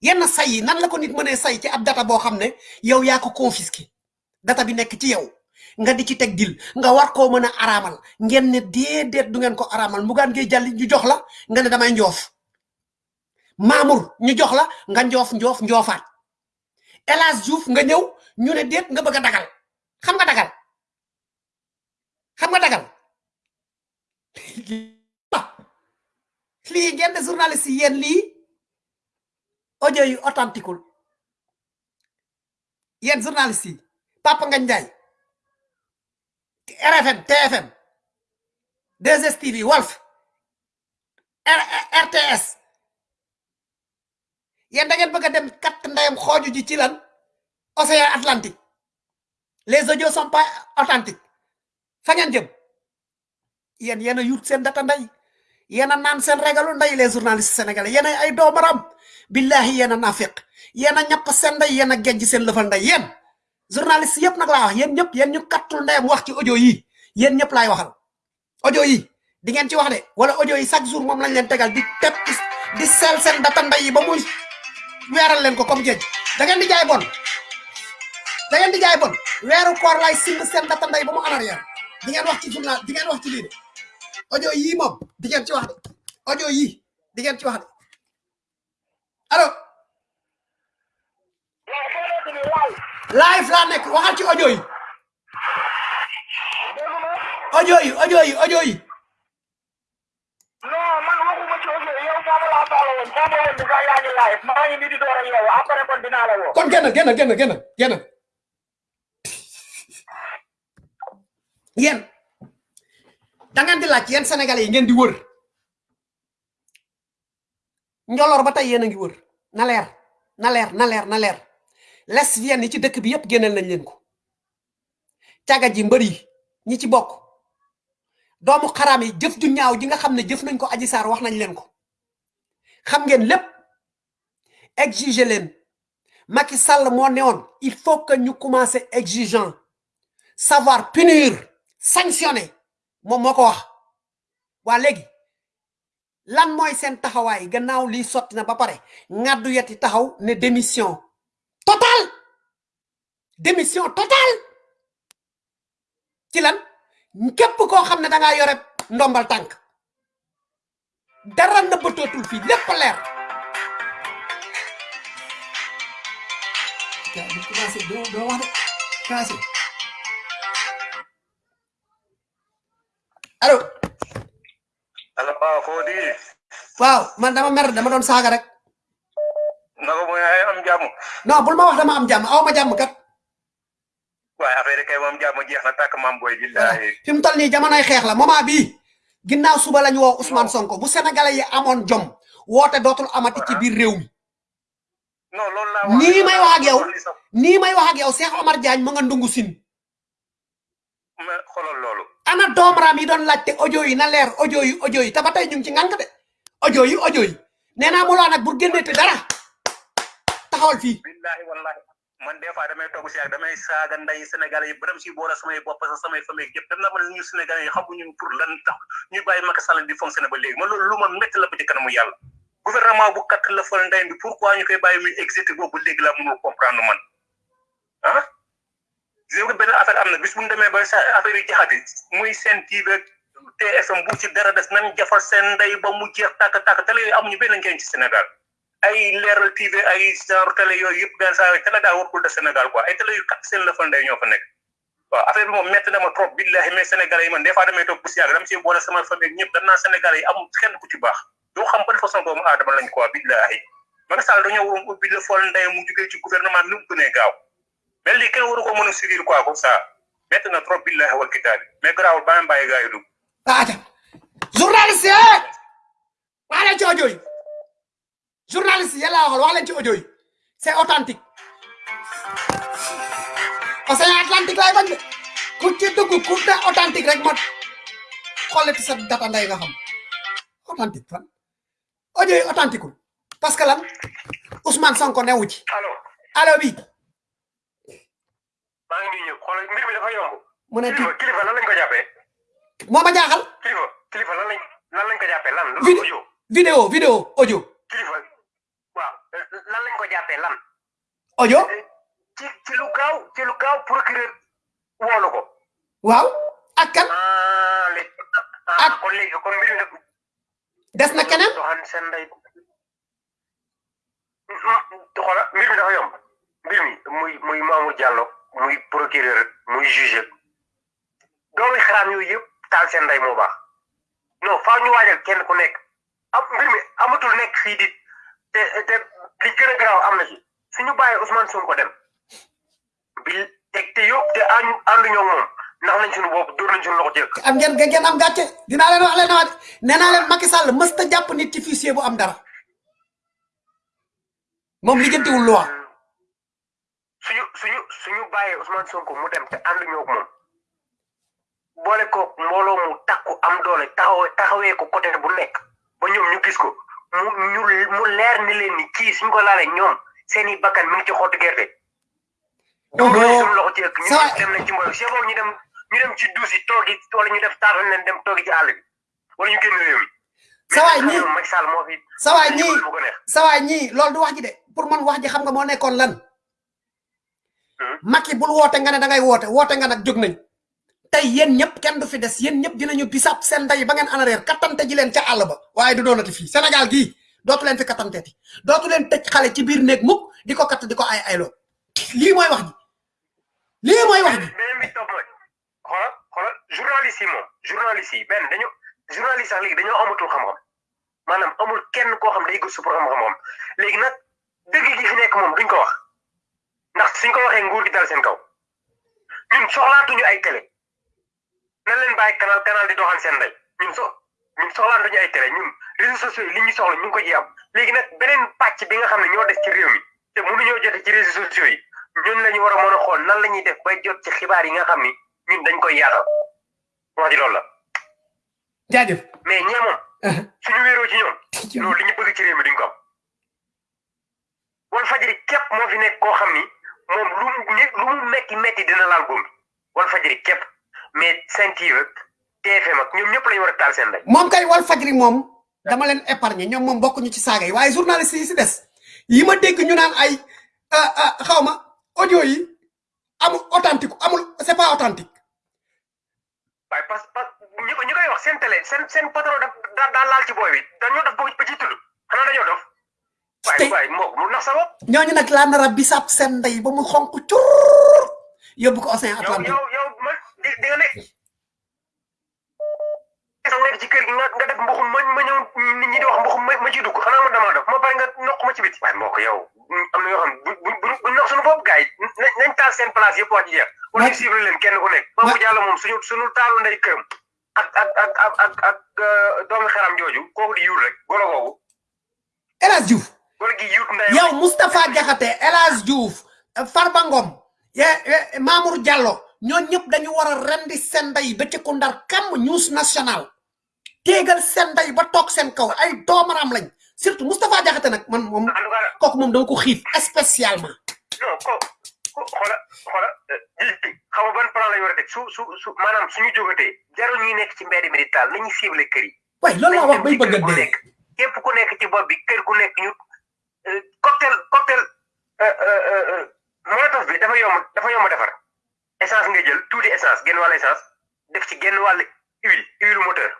yenn say nan la ko nit mënee say ci ab data boo xam ne yow yaa ko confisqué. Data bi nekk ci yow. Nga di ci teg dil. Nga war koo mën a araamal. Ngeen ne déedéet du ngeen ko araamal. Mbugaan ngay jàlli ñu jox la nga ne damay njoof. Mamour ñu jox la nga njoof njoof njoofaat. El Hadj Diouf nga ñëw ñu ne déet nga bëgg dagal. Xam nga dagal? Xam nga dagal? Lii ngeen de journaliste yi yéen lii audio yu authentique yéen journaliste yi Papa Ndiaye RFM TFM 2STV Walf R- RTS yéen da ngeen bëgg dem kat ndeyam xooju ji ci lan? Océan Atlantique. Les audios sont pas authentiques. Fa ngeen jëm? Yéen a yut seen data ndey. Yéen a naan seen régalu ndey les journalistes sénégalais. Yéen ay doomaram billahi yéen a nafiq. Yéen a ñàpp seen ndey yéen a gejj seen lëfal ndey. Yéen journaliste yëpp nag laa wax. Yéen ñëpp yéen ñu kattul ndeyam wax ci audio yi. Yéen ñëpp laay waxal. Audio yi di ngeen ci wax de. Wala audio yi chaque jour moom lañ leen tegal di tep di sel seen data ndey yi ba muy weeral leen ko comme géej. Da ngeen di jaay bon. Da ngeen di jaay bon. Weeru koor lay simb seen data ndey ba mu en arrière. Di ngeen wax ci journal di ngeen wax ci lii de. Audio yii moom di ngeen ci wax de. Audio yii di ngeen ci wax de allo live laa nekk waxal ci audio yi audio yi audio yi audio yi non man waxuma ci audio yow moom laa soxla woon foo ma woon ni sax yaa ngi live maa ngi nii di door a yeewu après kon dinaa la woo. kon génn génn génn génn génn yéen da ngeen di laaj yéen sénégalais yi ngeen di wër njolor ba tey yéen a ngi wër. Na leer na leer na leer na leer. Lesbiennes yi ci dëkk bi yépp génneel nañ leen ko. Caga ji ñi ci bokk. Doomu yi jëf ju ñaaw ji nga xam ne jëf nañ ko aji saar wax nañ leen ko. Xam ngeen lépp. Exiger leen. Macky Sall moo newoon il faut que ñu commencer exigeant. Savoir punir sanctionner. Moom moo ko wax. Waa léegi lan mooy seen taxawaay? Gannaaw lii sotti na ba pare ngaddu yeti taxaw ne démission totale. Démission totale. Ci lan? Képp koo xam da ngaa yore ndombal tànk. Dara nëbbatootul fii lépp leer. Gaa ala ba foo di. Waaw man dama mer dama doon saaga rek. Ay am jàmm non bul ma wax dama am jàmm aw ma jàmm kat. Waaye affaire kay moom jàmm jeex na tàkk mam boy billahi. Fi mu toll nii jamonoy xeex la moment bii ginnaaw suba lañ woo Ousmane Sonko. Bu sénégalais yi amoon jom woote dootul amati ci biir réew mi. Non loolu laa nii may wax ak yow nii may wax ak yow Cheikh Omar Diagne ma nga ndungu sin mais xoolal loolu ana doomaraam yi doon laajte audio yi na leer audio yi audio yi te ba tey ñu ngi ci ngànk de audio yi audio yi nee naa mu laa nag bu génneete dara taxawal fii billahi wallahi. Man des fois damay toog si ak damay saaga nday sénégalais yi bërëm si boole samay bopp sax samay famille yëpp dem na man ñu sénégalais yi xamuñu pour lan tax ñu bàyyi Macky Sall di fonctionner ba léegi man loolu lu ma métti la ba ci kanamu yàlla gouvernement bu kat la fal ndey bi pourquoi ñu koy bàyyi muy exécuté boobu ba léegi laa mënul comprendre man ah gis nga benn affaire am na bis bu ñu demee ba sa affaire yi jaxati muy seen TV TFM bu ci dara des nañ jafal seen ndey ba mu jeex tàkk tàkk télé yooyu amuñu benn njëriñ ci Sénégal. Ay leeral TV ay genre télé yooyu yëpp daal saa télé daal warul de Sénégal quoi. Ay télé yu kat seen la fa ndey ñoo fa nekk. Waaw affaire bi moom métti na ma trop billahi mais Sénégalais yi man des fois damay toog bu si dama si boole sama famille ñëpp danaa Sénégalais yi amul kenn ku ci baax. Doo xam ban façon doomu aadama lañ quoi billahi Macky Sall dañoo waroon ubbi la fol ndey mu jugee ci gouvernement nu mu gënee gaaw lii kenn waru ko mën a subir quoi comme ça na trop billahi wal kitaabi mais garaawul ba ma bàyyi gars yi dugg journaliste yi wax leen ci audio yi journaliste yi yàlla waxal wax leen ci audio yi c'est authentique océan Atlantique laay bañ de. Ku ci dugg ku ne authentique rek ma xoolati sa data nday nga xam. Authentique fan. Audio yi authentique parce que lan? Ousmane Sonko newu ci. Allo. Allo bi maa ngi ñëw xoolal mbir mi dafa yomb. Mu ne kilifa kilifa lan lañ ko jàppee? Moo ma jaaxal. Kilifa kilifa lan lañ lan lañ ko jàppee? Lan ko yow vidéo vidéo audio. Kilifa waaw lan lañ ko jàppee lan? Audio? Ci ci lu gaaw ci lu gaaw procureur woolu ko. Waaw ak kan? Ah Ak- ah kon léegi kon mbir mi nag des na keneen? Doxaan seen ndey. Xoola mbir mi dafa yomb. Mbir mi muy muy Mamour Diallo muy procureur muy juge doomi xaraam yooyu yëpp taal seen ndey moo baax. Non faaw ñu waajal kenn ku nekk. Am mbir mi amatul nekk fii di te te li gën a garaaw am na ci. Suñu bàyyee Ousmane Sonko dem. Bi teg te yëpp te ànd ànduñoo moom. Ndax nañ suñu bopp dóor nañ suñu loxo jëkk am ngeen ngeen am gàcce? Dinaa leen wax leen wax. Nee naa leen Macky Sall mës ta jàpp nit ci fichier bu am dara. Moom lijjantiwul loi suñu suñu suñu bàyyee Ousmane Sonko mu dem te ànduñoo ak moom boole ko mbooloo mu takku am doole taxawee taxawee ko côté bu nekk ba ñoom ñu gis ko mu ñu mu leer ni leen ni kii suñ ko laalee ñoom seeni bakkan mi ngi ci xottu gerte. Nañ suñu loxo ci ëkk ñu dem nañ ci mbooloo boobu ñu dem ñu dem ci duus yi toogi wala ñu def leen dem ci àll bi wala ñu génn réew mi. Ñii- ñii ñii loolu du wax ji de pour man wax ji xam nga moo nekkoon lan. Macky bul woote nga ne da ngay woote woote nga nag jóg nañ. Tey yéen ñëpp kenn du fi des yéen ñëpp dinañu bisab seen ndey ba ngeen anareer kattante ji leen ca àll ba. Waaye du doonati fii Sénégal gii dootu leen fi kattanteeti. Dootu leen tëj xale ci biir néeg mukk di ko katt di ko ay ayloo lii mooy wax ji. Lii mooy wax ji. Xoolal xoolal journaliste moom journaliste yi benn dañu journaliste sax léegi dañoo amatul xam-xam. Maanaam amul kenn koo xam day gëstu pour xam-xam. Léegi nag dëgg gi fi moom duñ ko wax ndax suñ ko waxee nguur gi dal seen kaw ñun soxlaatuñu ay télé nan leen bàyyi canal canal di doxal seen ndey ñun so ñun soxlaatuñu ay télé ñun réseaux sociaux yi li ñu soxla ñu ngi ko ji am léegi nag beneen pàcc bi nga xam ne ñoo des ci réew mi. Te mënuñoo jote ci réseaux sociaux yi ñun la ñu war a mën a xool nan la ñuy def bay jot ci xibaar yi nga xam ni. Ñun dañ koy yaatal wax ji loolu la jaajëf mais ñee moom suñu wéeroo ci ñoom loolu li ñu bëgg ci réew mi duñ ko am wal fajiri képp moo fi nekk koo xam ni moom lu lu mu metti metti dina laal góom wal fajiri képp. Mais Sen TV ak TFM ak ñoom ñëpp lañu war a taal seen ndey. Moom kay wal fajri moom dama leen épargner ñoom moom bokkuñu ci saaga yi waaye journaliste yi si des yi ma dégg ñu naan ay xaw ma audio yi amul authentique amul c'est pas authentique. Waaye parce que ñi ko ñi koy wax seen télé seen seen patron daf daa laal ci booy bi dañoo def ba ci tudd. Xanaa dañoo dof waaye Tey- waaye moo mu nax sa bopp ñooñu nag laa nar a bisaab seen ndey ba mu xonk cur yóbbu ko océan Atlantique yow yow ma di nga ne nga ci kër gi nga def mbuxum ma ma ñëw nit ñi di wax mbuxum ma ma ciy dugg xanaa man damaa def ma bari nga noq ma ci biti waaye moo ko yow am na yoo xam bu noq suñu bopp gars yi nañ taal seen place yëpp wax ci jeex leen kenn ku nekk suñu suñu taalu ndey këram ak ak ak ak ak xaram jooju kooku di yuut rek golo googu El Hadj Diouf yow Moustapha Diakhaté El Hadj Diouf Farba Ngom Mamour Diallo ñoo ñëpp dañu war a rendi seen ndey ba ci ku ndar kam news national. Téegal seen ndey ba toog seen kaw ay doomaram lañ. Surtout Moustapha Diakhaté nag man moom cas kooku moom dama ko xiif spécialement. xoola xoola xam nga ban plan la ñu war a teg. Su su su maanaam suñu jógatee jarul ñuy nekk ci mbedd mi di taal nañu ciblé kër yi. Waaye loolu laa wax bay bëgg a dee. nekk. Képp ku nekk ci bopp bi kër ku nekk ñu cocktail cocktail euh, euh, euh, molotov bi dafa yomb dafa yomb defar. Essence nga jël tuuti essence genn wàll essence def ci genn wàll huile huile moteur.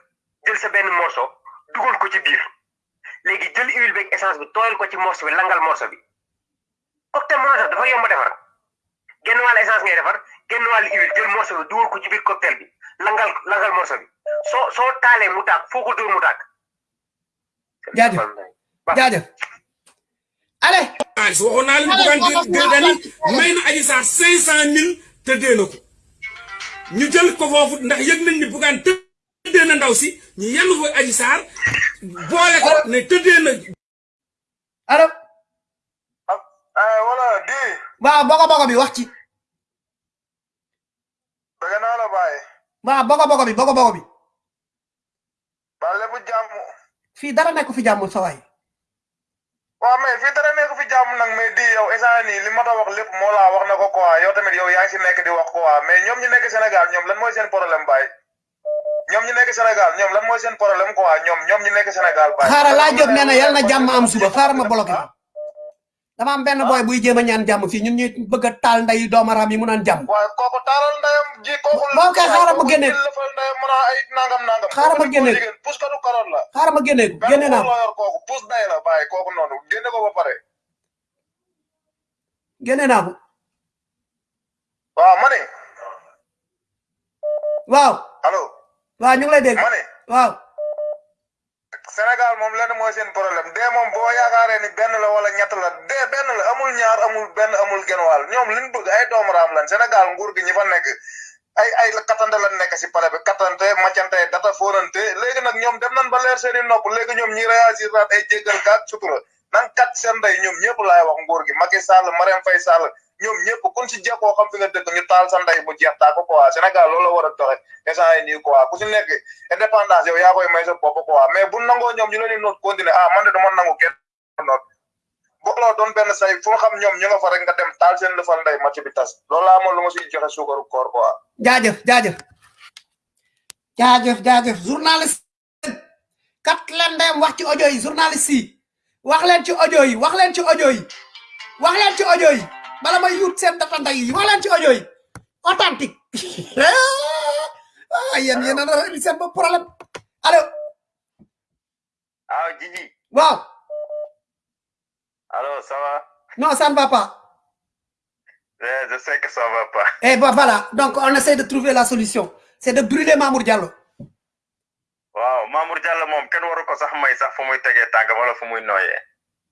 Jël sa benn morceau dugal ko ci biir. Léegi jël huile beeg essence bi tooyal ko ci morceau bi langal morceau bi. Cocktail molotov dafa yomb defar. Genn wàll essence ngay defar genn wàll huile jël morceau bi dugal ko ci biir cocktail bi langal langal morceau bi. Soo soo taalee mu tàkk foo ko dóor mu tàkk. Jaajëf. Jaajëf allez. Xaalis waxoon naa leen Bougane Gueye Dany may na Adji Sarr cinq cent mille tëddee na ko. Ñu jël ko foofu ndax yëg nañ ni Bougane tëddee na ndaw si ñu yenn fa Adji Sarr boole ko ne tëddee na. Allo ah di. Waaw bogo bogo bi wax ci. Bëgg naa la bàyyi. Waaw bogo bogo bi bogo bogo bi. Ba lépp jàmm. Fii dara nekk fi jàmm sa waay. Waaw mais fii dara nekk fi jàmm nag mais di yow instant li ma ta wax lépp moo laa wax na ko quoi yow tamit yow yaa ngi si nekk di wax quoi mais ñoom ñu nekk Sénégal ñoom lan mooy seen problème bàyyi ñoom ñu nekk Sénégal ñoom lan mooy seen problème quoi? Ñoom ñoom ñu nekk Sénégal bàyyi xaaral laa jóg nee na yal na jàmm am suba xaaral ma bloqué ko dama am benn boy buy jéem a ñaan jàmm fii ñun ñuy bëgg a taal nday doomaraam yi mu naan jàmm waaye kooku taaral ndeyam ji kooku Bon, kay xaaral ma génne. lëfal ndeyam mën a ay nangam nangam. Xaaral ma génne. pus katu karoot la xaaral ma génne ko génne naa ko loo yor kooku pus day la bàyyi kooku noonu génne ko ba pare génne naa ko waaw ma ne waaw allo waaw ñu ngi lay dégg ma ne waaw Sénégal moom lenn mooy seen problème. Moom boo yaakaaree ni benn la wala ñett la dee benn la amul ñaar amul benn amul genn wàll. Ñoom liñ bëgg ay doomu raam lan Sénégal nguur gi ñi fa nekk ay ay kattante lan nekk si pale bi. Kattante maccante data fóonante. Léegi nag ñoom dem nañ ba leer seen i nopp. Léegi ñoom ñi réagir naat ay jéggal kaat sutura. Nan kat seen ndey ñoom ñëpp laay wax nguur gi. Macky Sall Faye Sall ñoom ñëpp kun si jekkoo xam fi nga dëkk ñu taal sa ndey bu jeex taa ko quoi Sénégal loolu la war a doxe instant yi nii quoi ku si nekk indépendance yow yaa koy may sa bopp quoi mais bu nangoo ñoom ñu leen di noot continuer ah man de dama nangu kenn noot booloo doon benn say fu xam ñoom ñu nga fa rek nga dem taal seen lëfal ndey match bi tas loolu laa amoon lu ma siy joxe suukaru koor quoi jaajëf jaajëf jaajëf jaajëf journaliste kat leen dem wax ci audio yi journaliste yi wax leen ci audio yi wax leen ci audio yi wax leen ci audio yi bala may yuut seen data nday yi wax leen ci audio yi. Authentique. Ah yéen yéen a nar a indi seen bopp problème. Allo ah Jiji waaw. Alors ça va? Non ça ne va pas. Eh, je sais que ça va pas. Et bah voilà. Donc on essaie de trouver la solution. C'est de brûler Mamour Diallo. Waaw Mamour Diallo moom kenn waru ko sax may sax fu muy tegee tànk wala fu muy nooyee.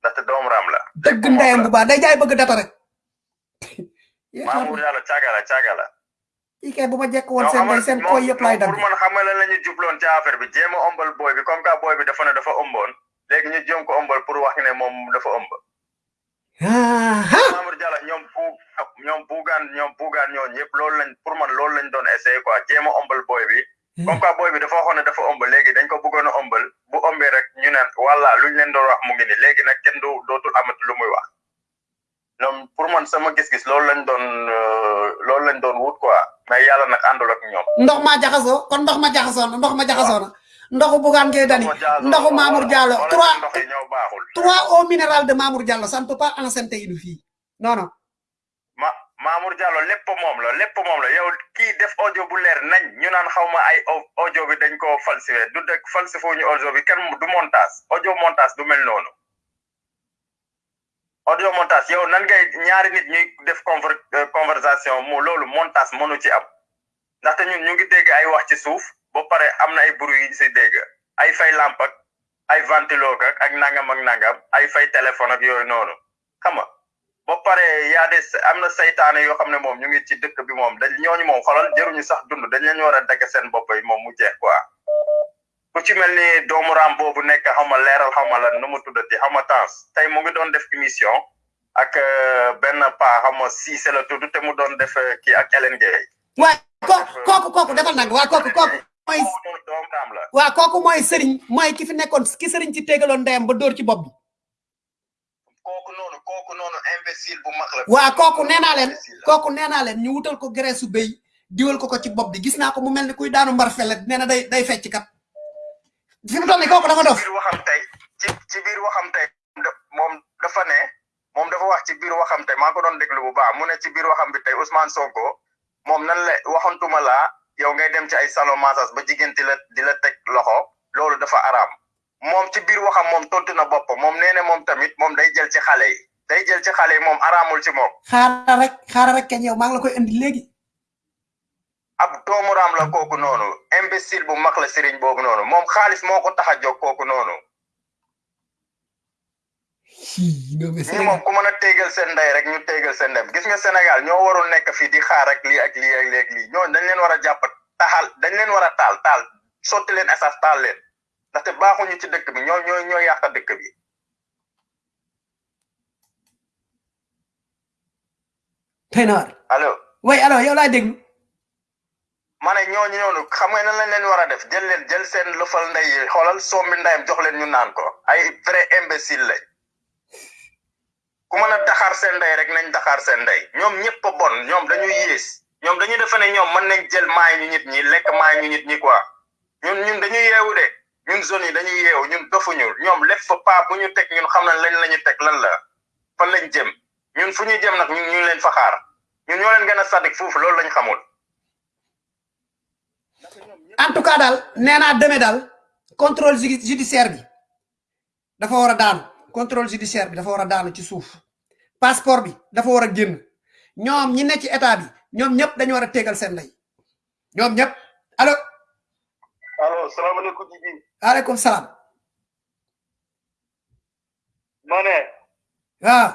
Ndaxte doomu raam la. Dëgg ndeyam bu baax. Day jaay bëgg data rek Mamour Diallo caaga la caaga la kii kay bu ma jekk woon seen day seen koy yëpp laay dagg pour man xamal la ñu jubloon ci affaire bi jéem a booy bi? Comme que booy bi dafa ne dafa ëmboon léegi ñu jéem ko ëmbal pour wax ne moom dafa ah Mamour Diallo ñoom bu ñoom buugaan ñoom buugaan ñoo ñëpp loolu lañ pour man loolu lañ doon essayé quoi jéem a ëmbal booy bi. Comme que booy bi dafa waxoon ne dafa ëmb léegi dañ ko bëggoon a bu ëmbee rek ñu ne walla luñ leen doon wax mu ngi ni léegi nag kenn du dootul amati lu muy wax ñoom pour man sama gis-gis loolu lañ doon euh, loolu lañ doon wut quoi. Mais yàlla nag àndul ak ñoom. Ndox ma jaxasoo kon ndox ma jaxasoo na ndox ma jaxasoo na. Ndoxu bugaan ngay dani ndoxu Mamour Diallo trois trois eau minérale de Mamour Diallo ça ne peut pas enceinte une fille. Non non. Ma Mamour Diallo lépp moom la lépp moom la. Yow kii def audio bu leer nañ ñu naan xaw ma ay au- audio bi dañ koo falsifié. Du dëgg falsifié ñu audio bi kenn du montage. Audio montage du mel noonu audio montage. Yow nan ngay ñaari nit ñuy def euh, conversation mu loolu montage mënu ci am. Ndaxte ñun ñu ngi dégg ay wax ci suuf pare am na ay bruit yi si dégg. Ay fay lamp ak ay ventilo ak ak nangam ak nangam ay fay téléphone ak yooyu noonu. Xam ba pare des am na saytaane yoo xam ne moom ñu ngi ci dëkk bi moom dañ ñooñu moom xolal jëruñu sax dund dañ leen war a dagg seen bopp yi moom mu jeex quoi ku ci mel ni doomu raam boobu nekk xaw ma leeral xaw ma lan nu mu tuddati xaw ma temps tey mu ngi doon def émission ak euh, benn paa xaw ma Cissé la tudd te mu doon def euh, kii ak Hélène Gueye. Waaye ko kooku kooku defal nag waa kooku kooku mooy kooku doomu raam la. waa kooku mooy sëriñ mooy ki fi nekkoon ki sëriñ ci tegaloon ndeyam ba dóor ci bopp bi. Kooku noonu kooku noonu imbécile bu mag la. Waa kooku nee naa leen Imbécile la. kooku nee naa leen ñu wutal ko graisse su béy diwal ko ko ci bopp bi. Gis naa ko mu mel ni kuy daanu mbar fele nee na day day fecc kat fi mu toll nii kooku dafa dof biir waxam tey ci ci biir waxam tey da- moom dafa ne moom dafa wax ci biir waxam tey maa ko doon déglu bu baax mu ne ci biir waxam bi tey Ousmane Sonko moom nan la waxantuma laa yow ngay dem ci ay salon massage ba jigéen di la di la teg loxo loolu dafa araam moom ci biir waxam moom tontu na boppam moom nee na moom tamit moom day jël ci xale yi day jël ci xale yi moom araamul ci moom xaaral rek xaaral rek kañ yow maa ngi la koy indi léegi ab doomu raam la kooku noonu imbécile bu mag la sëriñ boobu noonu moom xaalis moo ko tax a jóg kooku noonu. Ñi moom ku mën a téegal seen ndey rek ñu téegal seen ndem. Gis nga Sénégal ñoo warul nekk fii di xaar ak lii ak lii ak lii ak lii. Ñooñu dañ leen war a jàpp taxal dañ leen war a taal taal. Sotti leen essence taal leen. Ndaxte baaxuñu ci dëkk bi ñoo ñoo ñoo yàq dëkk bi. Tey na war allo way alors yow laa ma ne ñooñu noonu xam nga nan lañ leen war a def jël leen jël seen lëfal ndey yi xoolal sombi ndeyam jox leen ñu naan ko. Ay vrai imbécile lañ. Ku mën a daxaar seen ndey rek nañ daxaar seen ndey. Ñoom ñëpp a bon ñoom dañuy yées. Ñoom dañuy defe ne ñoom mën nañ jël maay ñu nit ñi lekk maay ñu nit ñi quoi. Ñun ñun dañuy yeewu de. Ñun zone yi dañuy yeewu ñun dofuñu. Ñoom lépp fa pas bu ñu teg ñun xam nañ lañ la ñu teg lan la. Fan lañ jëm. Ñun fu ñu jëm nag ñun ñu leen fa xaar. Ñun ñoo leen gën a sadik foofu loolu lañ xamul en tout cas daal nee naa demee daal contrôle judi- judiciaire bi dafa war a daanu. Contrôle judiciaire bi dafa war a daanu ci suuf. Passeport bi dafa war a génn. Ñoom ñi ne ci état bi ñoom ñëpp dañu war a tegal seen ndey. Ñoom ñëpp. Allo? Allo salaamaaleykum Djibi aleykum salaam. Ma ne. Waaw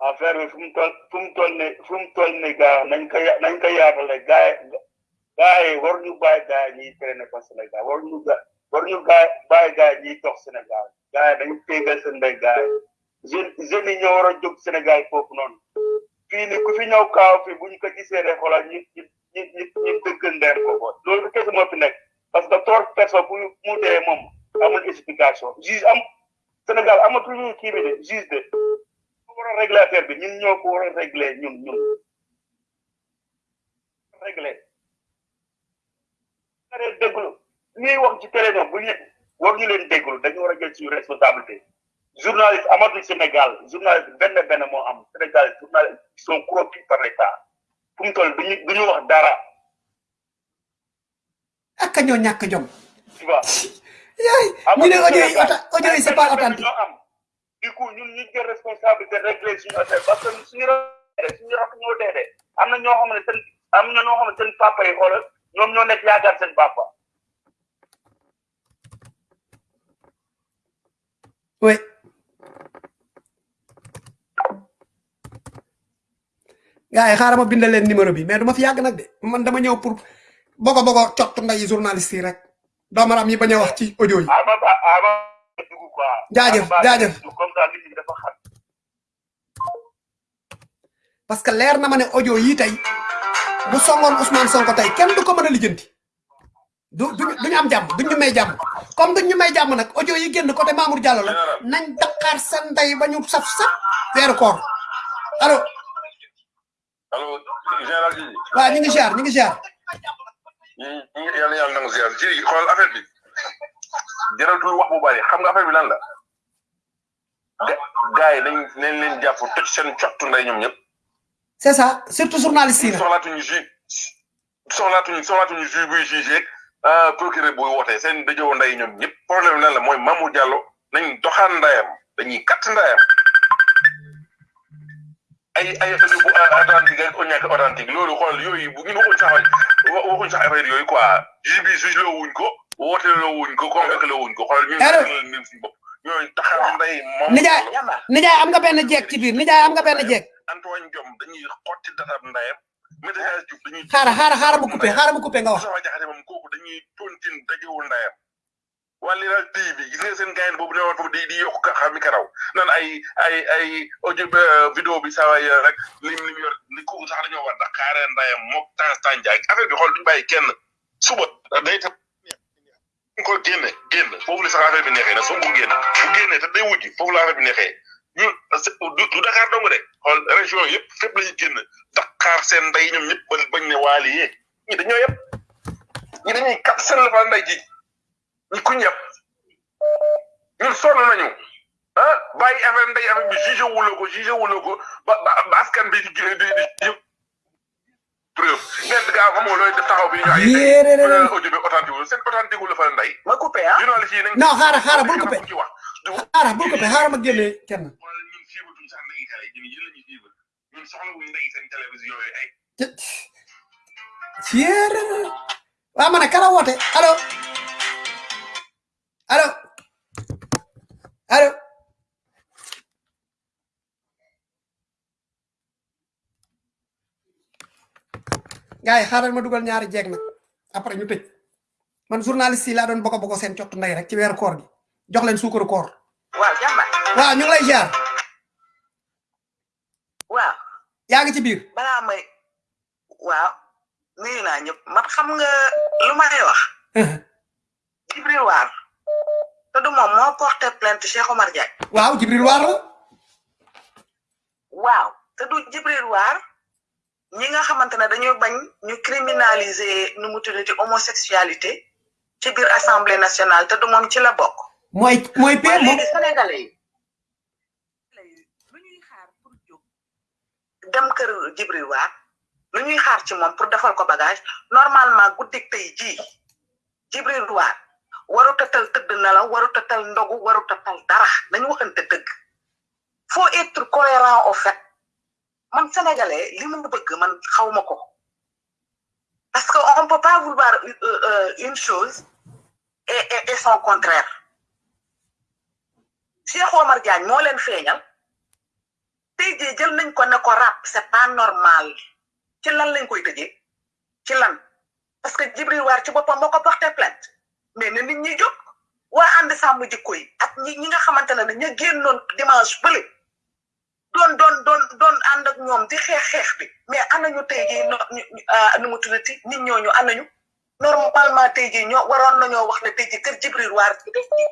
affaire bi fu mu toll fu mu toll ne fu mu toll ne gaa nañ ko ya- nañ ko yaatale gaa yi war ñu bàyyi gaa yi ñuy traîner ko Sénégal war ñu ga war ñu gaa bàyyi gaa yi ñuy dox Sénégal. Gaa yi dañu téegal seen ndey gaa yi. Ñoo war a jóg Sénégal foofu noonu. Fii ni ku fi ñëw kaaw fi bu ñu ko gisee rek xoolal ñu ñu ñu ñu ñu dëgg ndeer loolu kese moo fi nekk. Parce que trop personne bu mu dee moom amul explication. Juge am Sénégal amatuñu kii bi a régler bi. Ñun ñoo ko war a régler ñun ñun. Réglerare déglu. Ñuy wax ci télé noonu bu ñu war ñu leen déglu dañu war a jël suñu responsabilité. Journaliste amatul Sénégal journaliste benn benn moo am. Sénégal journaliste ils sont corrompus par l'État. Fu mu toll duñu duñu wax dara. Ak ñoo ñàkk jom. Tu vois? Yaay ñu ne audio yi audio yi c'est pas authentique. du coup ñun ñu jël responsabilité régler suñu affaire parce que suñu suñu rak ñoo dee de. Am na ñoo xam ne seen am na ñoo xam ne seen papa yi xoolal ñoom ñoo nekk yaakaar seen papa. Oui gars yi xaaral ma bindal leen numéro bi. Mais du ma fi yàgg nag de man dama ñëw pour bogo bogo cott nday journaliste yi rek doomaram yi bañ a wax ci audio yi Jaajëf, jaajëf. dugg comme ça nit ñi dafa xam parce que leer na ma ne audio yi tey bu songoon Ousmane Sonko tey kenn du ko mën a lijjanti. Du duñu duñu am jàmm duñ ñu may jàmm. Comme duñ ñu may jàmm nag audio yi génn côté Mamour Diallo la nañ daqaar seen ndey ba ñu saf saf weeru koor. Allo. Allo général ji waaw ñu ngi ziar ñu ngi ziar. Yàlla yàlla nangu ziar. Ji xool affaire bi. Jaratul wax bu bari. Xam nga affaire bi lan la? Gars yi nañ nañ leen jàpp toj seen cottu nday ñoom ñëpp c'est ça surtout journaliste yi nag soxlaatuñu ju soxlaatuñu soxlaatuñu ju buy jugé procureur buy wootee seen dajoo nday ñoom ñëpp. Problème lan la mooy Mamou Diallo nañ doxaan ndayam dañuy katt ndayam. Ay ay bu authentique ak ñàkk authentique loolu xool yooyu bu ngeen waxuñ sax wa- waxuñ sax affaire yooyu quoi. Juge bi juge loo wuñ ko woote loo wuñ ko convoqué loo wuñ ko. Xool bopp ñooñu taxaw nday moom nijaay nijaay am nga benn jeeg ci biir nijaay am nga benn jeeg Antoine Diome dañuy xotti datab ndayam Maître Diouf dañuy xaara xaara xaara ma coupé xaara ma coupé nga wax. Moustapha Diakhaté moom kooku dañuy tontin dajewul ndayam. Waa Leral TV bi gis nga seen gayen boobu ne woon foofu di di yokk ka xam karaw naan ay ay ay audio ba vidéo bi saa waay rek lim lim yor ni kooku sax dañoo war Dakar ndayam mook temps temps jaay affaire bi xool duñu bàyyi kenn. Suba day ta ñu ko génne génn foofu la sax affaire bi neexee na soo mu génn bu génnee te day wujji foofu la affaire bi neexee. Ñun du du Dakar dong de. Xool région yëpp fépp la ñu génn. Dakar seen ndey ñoom ñëpp bañ bañ ne waali yee. Ñi dañoo yëpp. Ñi dañuy kat seen la fa ndey ji. Ñi kuñ yëpp. Ñun sonn nañu. Ah bàyyi affaire ndey affaire bi jugé wuloo ko jugé wuloo ko ba ba askan bi di di di preuve. Ngeen gaa xamoo looy def taxaw bi ñu ay Yéeréer. audio bi authentique seen authentique la fa ndey. Ma coupé ah. Journaliste yi nañ non xaara xaara bul coupé ci wax du xaara bul coupé xaara ma génne kenn la kala allo allo xaaral ñaari jeeg nag après ñu man journaliste yi laa doon boko boko seen cottu ndey rek ci koor gi jox leen suukaru koor. Waaw jàmba waaw ñu ngi lay ziar. Waaw. Yaa ngi ci biir. Balaa may waaw nuyu naa ñëpp. Man xam nga lu may wax? Jibril Waar te du moom moo porté plainte Cheikh Omar Diagne. Waaw Jibril Waar la. Waaw te du Jibril Waar ñi nga xamante ne dañoo bañ ñu criminaliser nu mu tuddati homosexualité ci biir assemblée nationale te du moom ci la bokk. Mooy mooy waaye père moom léegi sénégalais yi lu ñuy xaar pour jóg dem kër Jibril Waar lu ñuy xaar ci moom pour defal ko bagage normalement guddik tey jii Jibril Waar warut a tal tëdd na la warut a tal ndogu warut a tal dara nañu waxante dëgg. Faut être cohérent au fait. Man sénégalais li mu bëgg man xawma ko. Parce que on peut pas vouloir euh, euh, une chose et son contraire Cheikh Omar Diagne moo leen feeñal. Tey jii jël nañ ko ne ko rap c'est pas normal. Ci lan lañ koy tëjee? Ci lan? Parce que Jibril Waar ci boppam moo ko porté plainte. Mais ne nit ñi jóg. Waa ànd sàmm jikko yi ak ñi ñi nga xamante ne ña génnoon dimanche bële. Doon doon doon doon ànd ak ñoom di xeex xeex bi. Mais anañu tey jii no ah, nu mu tuddati? Nit ñooñu anañu normalement tey jii ñoo waroon nañoo wax ne tey jii kër Jibril Waar bi def ci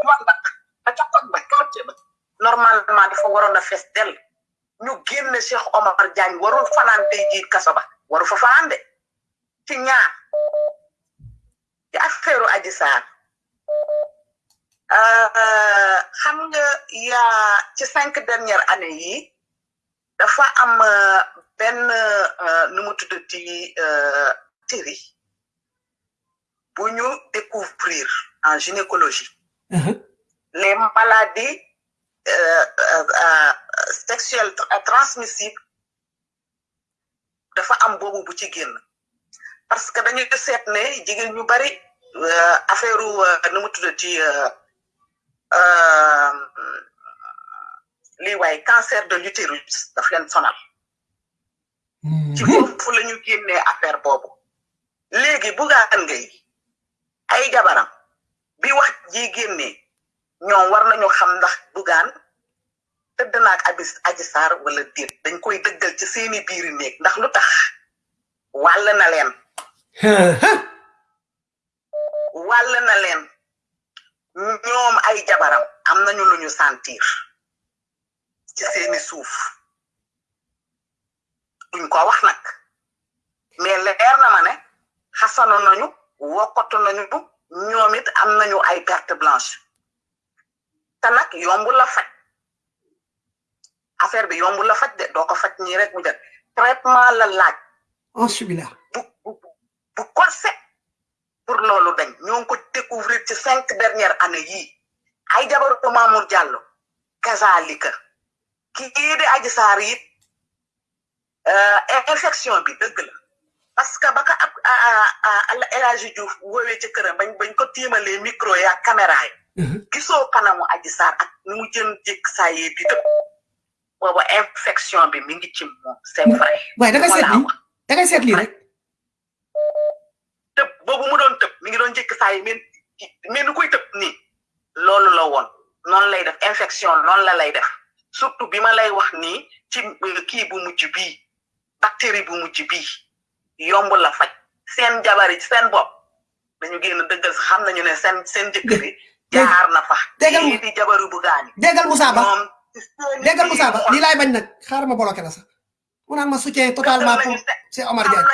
man ba? Quartier ba? Normalement dafa waroon a fees dell ñu génne Cheikh Omar Diagne warul fanaan tey jii kaso ba. Waru fa fanaan de. Ci ñaar. Ci affaire Adji Sarr. Euh, xam nga yaa ci cinq dernières années yi dafa am euh, benn euh, nu mu tuddati série bu ñu découvrir en gynécologie les maladies euh, euh, euh, sexuelles tra- transmissibles dafa am boobu bu ci génn. Parce que dañuy seet ne jigéen ñu bari affaire nu mu euh, euh, lii waaye cancer de l'utérus daf leen sonal. Ci foofu la ñu génnee affaire boobu. Léegi bugaan ngay ay jabaram bi wax ji génnee ñoom war nañu xam ndax bugaan tëdd naag abis aji saar wala déet dañ koy dëggal ci seeni biiri néeg ndax lu tax wàll na leen wàll na leen ñoom ay jabaram am nañu lu ñu sentir ci seeni suuf duñ ko wax nag mais leer na ma ne xasano nañu wokkatu nañu ñoom it am nañu ay perte blanche te nag yombul la faj. Affaire bi yombul la faj de doo ko faj nii rek mu jël. Traitement la laaj. Alhamdulillah. bu bu bu corset pour loolu dañ. Ñoo ngi ko découvrir ci cinq dernières années yii. Ay jabaru Mamour Diallo kazalika kii di Adji Sarr it infection bi dëgg la. Parce que ba ka ab El Hadji Diouf woowee ci këram bañ bañ ko tiimalee micro ya caméra yi. Gisoo kanamu Adji Sarr ak ni mu jën jékk saa yee di tëb boobu infection bi mi ngi ci moom c'est vrai. waaye da nga seet lii da ngay seet lii rek. Tëb boobu mu doon tëb mi ngi doon jékk saa yi mais mais nu koy tëb nii. Loolu la woon. Noonu lay def infection noonu la lay def. Surtout bi ma lay wax nii ci kii bu mujj bii bactérie bu mujj bii yomb la faj. Seen jabar yi seen bopp dañu génn dëggal xam nañu ne seen seen jëkkër yi jaar na fa kii di jabaru bu gaani déggal Moussa Ba déggal Moussa Ba lii laay bañ nag xaaral ma bloqué la sax mu naan ma soutien totalement pour c'est Omar Diagne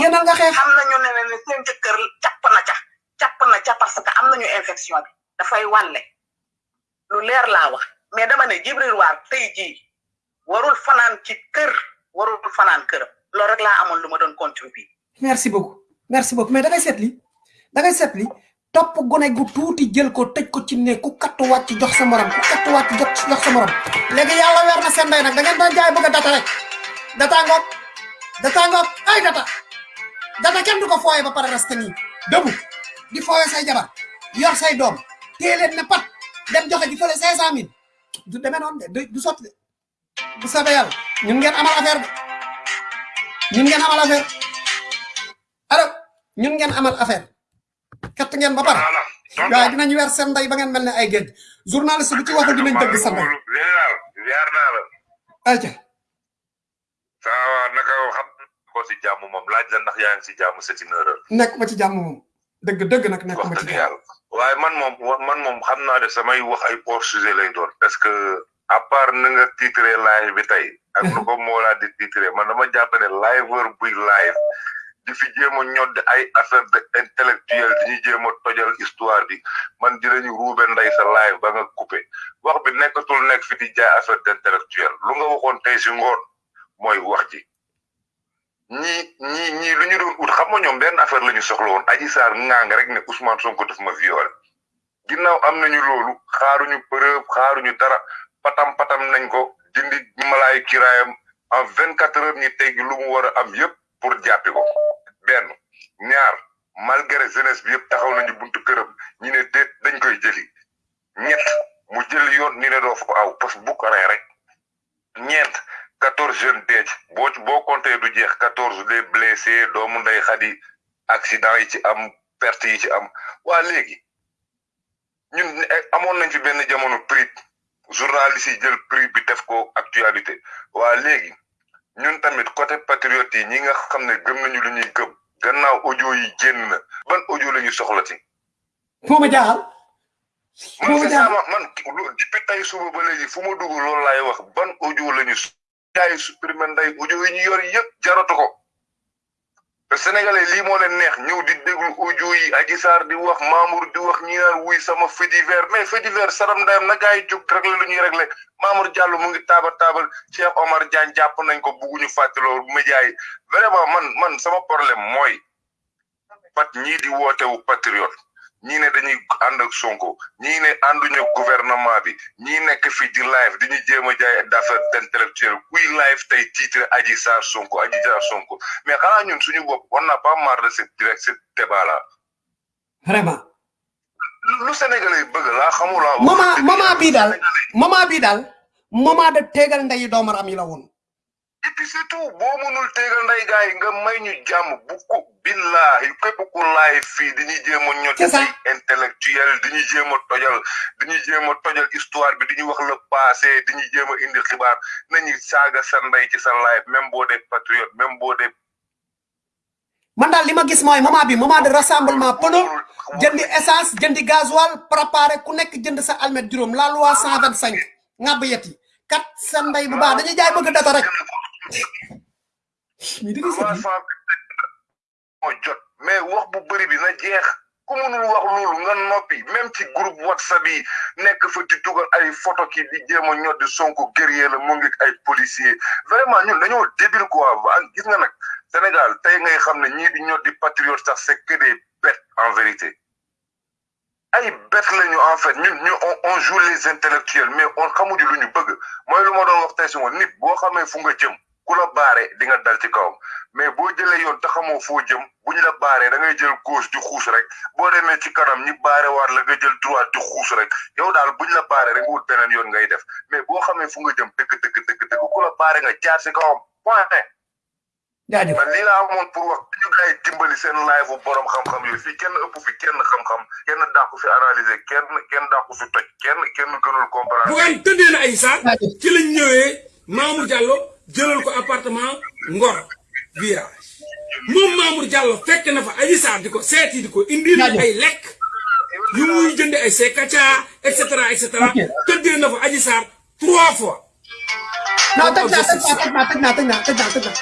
génnal nga xeex xam nañu ne ne seen jëkkër capp na ca capp na ca parce que am nañu infection bi dafay wàlle lu leer laa wax mais dama ne Jibril Waar tey jii warul fanaan ci kër warul fanaan këram loolu rek laa amoon lu ma doon contribuer merci beaucoup merci beaucoup mais da ngay seet lii da ngay lii topp gone gu tuuti jël ko tëj ko ci ne ku kattu wàcc jox sa morom ku kattu wàcc jox jox sa morom. Léegi yàlla weer na seen ndey nag da ngeen doon jaay bëgg data rek. Data ngoog data ngoog ay data. Data kenn du ko fooye ba pare resté nii. Dëbu di fooye say jabar yor say doom téye leen ne pat dem joxe di cent mille. Du demee noonu de du- de. Bu soobee yàlla ñun ngeen amal affaire ñun ngeen amal affaire. Allo ñun ngeen amal affaire kat ngeen ba pare waaye dinañ weer seen ndey ba ngeen mel ne ay géej journaliste bu ci waxul dinañ dëgg sa ndey ziar naa la ayca saa naka xam ko si jàmm moom laaj la ndax yaa ngi si jàmm c'est une erreur nekk ma ci jàmm moom dëgg dëgg nag nekk ma ci jàmm waaye man moom wa- man moom xam naa de samay wax ay hors sujet lay doon parce que à part na nga titré live bi tey ak nu ko moo laa di titré man dama jàpp ne liveur buy live di fi jéem a ñodd ay affaire de intellectuel di ñu jéem tojal histoire bi. Man dinañu ruube ndey sa live ba nga coupé. Wax bi nekkatul nekk fi di jaay affaire d' intellectuel lu nga waxoon tey si ngoon mooy wax ji. Ñii ñii ñii lu ñu doon ut xam nga ñoom benn affaire la ñu soxla aji saar ngaang rek ne Ousmane Sonko daf ma violé. Ginnaaw am nañu loolu xaaruñu preuve xaaruñu dara. Patam patam nañ ko dindi malaay kiraayam. En vingt quatre heures ñi teggi lu mu war a am yépp pour jàppi ko benn ñaar malgré jeunesse bi yëpp taxaw nañu buntu këram ñi ne déet dañ koy jëli ñett mu jël yoon ni ne doo fa aw parce que bu ko rey rek ñeent quatorze jeunes deec boo boo compté du jeex quatorze les blessés doomu ndey xadi accident yi ci am perte yi ci am waa léegi ñun eh, amoon nañ fi benn jamono prix journaliste yi jël prix bi def ko actualité waa léegi ñun tamit côté patriote yi ñi nga xam ne gëm nañu lu ñuy gëm gannaaw audio yi génn na ban audio la ñu soxla ci? Moo ma jaaxal man ma c'est ça man depuis tey suba ba léegi fu ma dugg loolu laay wax ban audio la ñu jaay supprimer nday audio yi ñu yor yëpp jaratu ko sénégalais lii moo leen neex ñëw di déglu audio yi Adji Sarr di wax Mamour di wax ñi naan wuy sama fait divers. Mais fait divers saram ndayam na gars yi jóg réglé lu ñuy Mamour Diallo mu ngi taabal taabal Cheikh Omar Diagne jàpp nañ ko bugguñu fàttaloo média yi. Vraiment man man sama problème mooy pat ñii di wootewu patriote ñii ne dañuy ànd ak Sonko ñii ne ànduñu gouvernement bi ñii nekk fi di live di ñu jéem a jaay d'affaire intellectuelle kuy live tey titre Adji Sarr Sonko Adji Sarr Sonko. Mais xanaa ñun suñu bopp on n'a pas marre de cette direct cette débat là vraiment. Lu Sénégalais bëgg laa xamulaa moment moment bii daal moment bii daal moment de tegal ndeyi doomaram yi la woon et puis surtout boo mënul tegal nday gars yi nga may ñu jàmm bu ko billahi képp ku laay fii dañuy jéem a ñot ay intellectuel dañuy jéem a tojal dañuy jéem a tojal histoire bi dañuy wax le passé dañuy jéem a indi xibaar. Nañu saaga sa ndey ci sa live même boo dee patriote même boo dee man daal li ma gis mooy moment bi moment de rassemblement pneu jëndi essence jëndi gasoil préparé ku nekk jënd sa almet juróom. La loi cent vingt cinq ngàbb yet yi. Kat sa ndey bu baax dañuy jaay bëgg data rek mi da ngay seet lii. avancement bi moo jot. Mais wax bu bëri bi na jeex. Ku mënul wax loolu nga noppi. Même ci groupe whatsapp yi nekk fa di dugal ay photo ki di jéem a ñor di sonko guerrier la mu ngi ay policier vraiment ñun dañoo débile quoi. Gis nga nag Sénégal tey ngay xam ne ñii di ñor di patriote sax c'est que des bêtes en vérité. Ay bêtes en fait. Ñun ñu on joue les intellectuels mais on xamuñu lu ñu bëgg. Mooy lu ma doon wax tey si nit boo xamee fu nga jëm ku la baare di nga dal ci kawam. Mais boo jëlee yoon te xamoo foo jëm buñ la baaree da ngay jël gauche di xuus rek. Boo demee ci kanam ñi baare waat la nga jël droite di xuus rek. Yow daal buñ la baaree rek nga wut beneen yoon ngay def. Mais boo xamee fu nga jëm dëgg dëgg dëgg dëgg ku la baare nga jaar ci kawam. Point. Jaajëf. Man lii laa amoon pour wax ñu gars yi dimbali seen live bu borom xam-xam yooyu. Fii kenn ëpp fi kenn xam-xam. Kenn dàqu fi analyser kenn kenn dàqu fi toj. Kenn kenn gënul comprendre. Bougane tëddee na ay saar ci lañ ñëwee Mamour Diallo jëlal ko appartement Ngor virage moom Mamour Diallo fekk na fa Adji Sarr di ko seeti di ko indil ay lekk yu muy jënd ay sekaca et cetera et cetera. Tëddee na fa Adji Sarr trois fois. Non tëj naa tëj naa tëj naa tëj naa tëj naa tëj naa.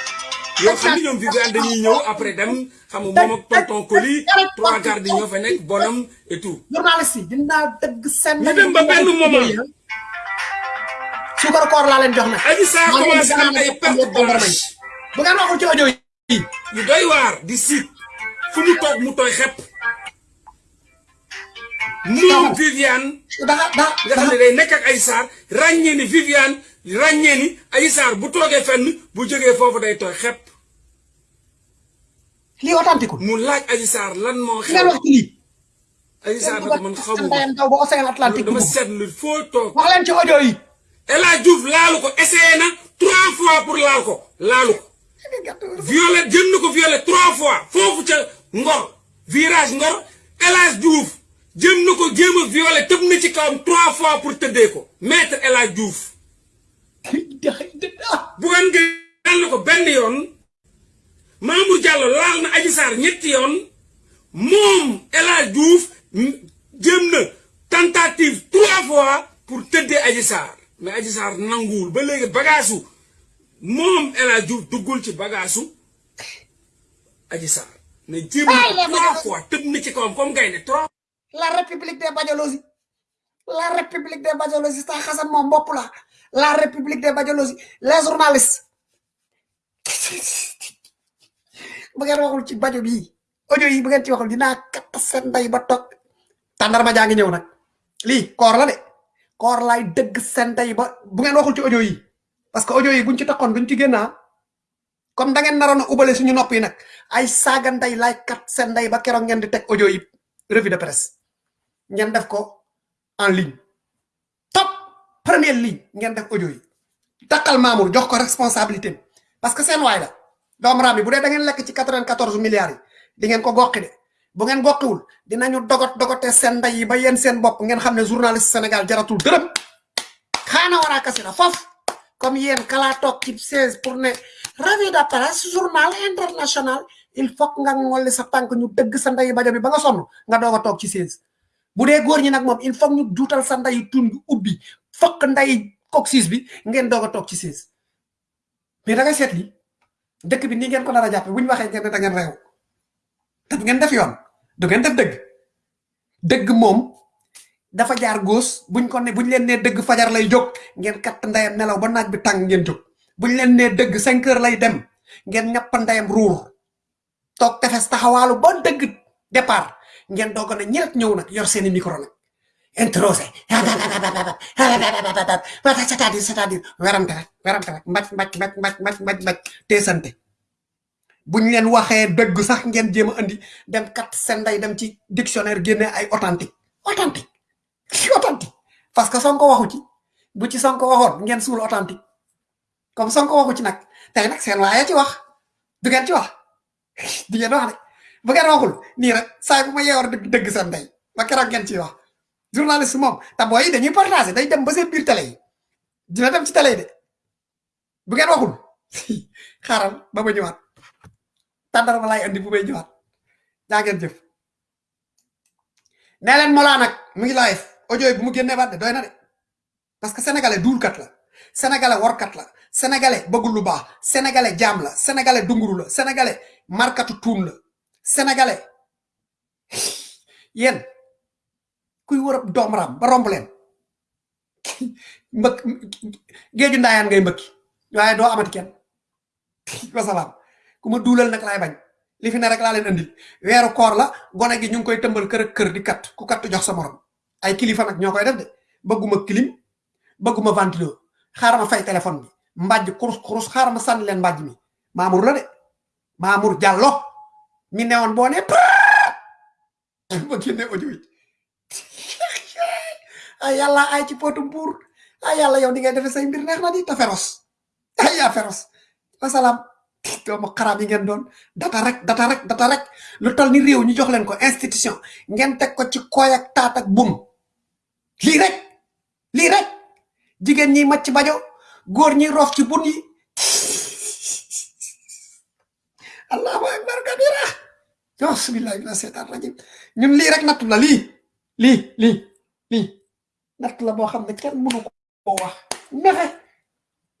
Yoo xam ni ñoom Viviane dañuy ñëw après dem xam nga moom ak tonton Coly trois gardes yi ñoo fa nekk bonam et tout. Journaliste yi dinaa dëgg seen ñu dem ba benn moment suukar koor laa leen jox nag Adji Sarr commencé am ay perte blanche bu ngeen waxul ci audio yi yu doy waar di siit fu mu toog mu tooy xepp moom Viviane da da nga xam ne day nekk ak Adji Sarr ràññee ni Viviane ràññee ni Adji Sarr bu toogee fenn bu jógee foofu day tooy xepp. Lii authentique mu laaj Adji Sarr lan moo ngeen xew. Wax ci lii. Adji Sarr nag man xamu dama dugg seetlu foo toog. Wax leen ci audio yi El Hadj Diouf laalu essayé na trois fois pour laal ko laalu ko. Violé jëm violé trois fois foofu ca Ngor virage Ngor. El Hadj Diouf a violé tëb na ci trois fois pour tëddee ko. Maître El Hadj Diouf. Bougane Gueye laal na ko benn yoon. Mamour na tentative trois fois pour tëddee Adji mais Adji Sarr nanguwul ba léegi bagaasu moom El Hadj Diouf duggul ci bagaasu Adji Sarr jéem na les trois fois tëb na ci kawam comme gaynde trois la république des badiolosi la république des badiolosi sa xasan moom bopp la. La république des badiolosi les journalistes. Bu ngeen waxul ci bajo bii audio yi bu ngeen ci waxul dinaa katt seen ndey ba toog. Tàndarma jaa ngi ñëw nag. Lii koor la de koor laay dëgg seen ndey ba bu ngeen waxul ci audio yi. Parce que audio yi buñ ci taxoon duñ ci génn ah comme da ngeen naroon a ubale suñu nopp yi ay laay kat ndey ba keroog ngeen di teg audio yi revue de presse. Ngeen def ko en ligne. Top! Première ligne ngeen def audio yi. Takkal Mamour jox ko responsabilité. Parce que seen waay la. Doom raam yi bu dee da ngeen lekk ci 94 milliards di ngeen ko bu ngeen goqiwul dinañu dogot dogote seen ndey yi ba yéen seen bopp ngeen xam ne journaliste Sénégal jaratul dërëm. Xaana war a kasira foofu. Comme yéen kalaa toog ci 16 pour ne revue presse journal international il faut nga ngolli sa tànk ñu dëgg sa ndey bajo bi ba nga sonn nga doog a toog ci 16 bu dee góor ñi nag moom il faut ñu juutal sa ndey tund ubbi fokk ndey coxis bi ngeen doog a toog ci 16 mais da ngay seet li dëkk bi nii ngeen ko nar a jàppe bu ñu waxee ngeen ne da ngeen réew. Te ngeen def yoon du ngeen def dëgg? Dëgg moom dafa jaar góos buñ ko ne buñ leen nee dëgg fajar lay jóg ngeen katt ndeyam nelaw ba naaj bi tàng ngeen jóg. Buñ leen nee dëgg cinq heures lay dem ngeen ñapp ndeyam ruur. Toog tefes taxawaalu ba dëgg départ. Ngeen doog a ne ñëw nag yor seeni micro nag. Introsé. C'est-à-dire c'est-à-dire werante rek werante rek mbaj mbaj mbaj mbaj mbaj mbaj mbaj teesante buñ leen waxee dëgg sax ngeen jéem a andi dem kat seen ndey dem ci dictionnaire génne ay authentique authentique authentique. Parce que Sonko waxu ci bu ci Sonko waxoon ngeen suul authentique. Comme Sonko waxu ci nag tey nag seen waaye ci wax du ngeen ci wax. Di ngeen wax de. Bu ngeen waxul nii rek saa bu ma yeewar dëgg dëgg seen ndey ba keroog ngeen ciy wax. Journaliste moom te booy dañuy partager day dem ba seen biir télé dina dem ci télé yi de. Bu ngeen waxul xaaral ba ma ñëwaat tàndar ma laay andi bu may ñëwaat. Jaa jëf. Nee leen nag mu ngi live. Audio bu mu génnee baat de doy na de. Parce que sénégalais duulkat la. Sénégalais workat la. Sénégalais bëggul lu baax. Sénégalais jaam la. Sénégalais dunguru la. Sénégalais markatu tuun la. Sénégalais. Yéen kuy wër doom raam ba romb leen. Mbëkk géeju ngay mbëkki. Waaye doo amati kenn. Wasalaam. Ku ma duulal nag laay bañ. Li fi ne rek laa leen andil weeru koor la gone gi ñu koy tëmbal kër kër di kat ku kat jox sa morom. Ay kilifa nag ñoo koy def de. Bëgguma clim bëgguma ventilo. Xaaral ma fay téléphone bi. Kurus kurus xaaral ma sànni leen mbàjj mi. Mamour la de. Mamour diallo mi newoon boo ne ba génne audio yi. Ay yàlla ay ci potum buur ay yàlla yow ni ngay defee say mbir neex na di ta ay wasalaam doomu xaraab yi ngeen doon. Data rek data rek data rek. Lu tol ni réew ñu jox leen ko institution. Ngeen teg ko ci koy ak taat ak bum lii rek lii rek. Jigéen ñi macc bajo góor ñi roof ci bun yi. Allahu akbar kabira. Bismillahi mina seetaan rajim ñun lii rek nattu la lii lii lii lii. Natt la boo xam ne kenn mënu ko wax. Nexe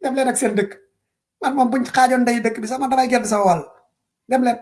dem leen ak seen dëkk man moom buñ xaajoon ndey dëkk bi sama damay gedd sama wàll. Dem leen.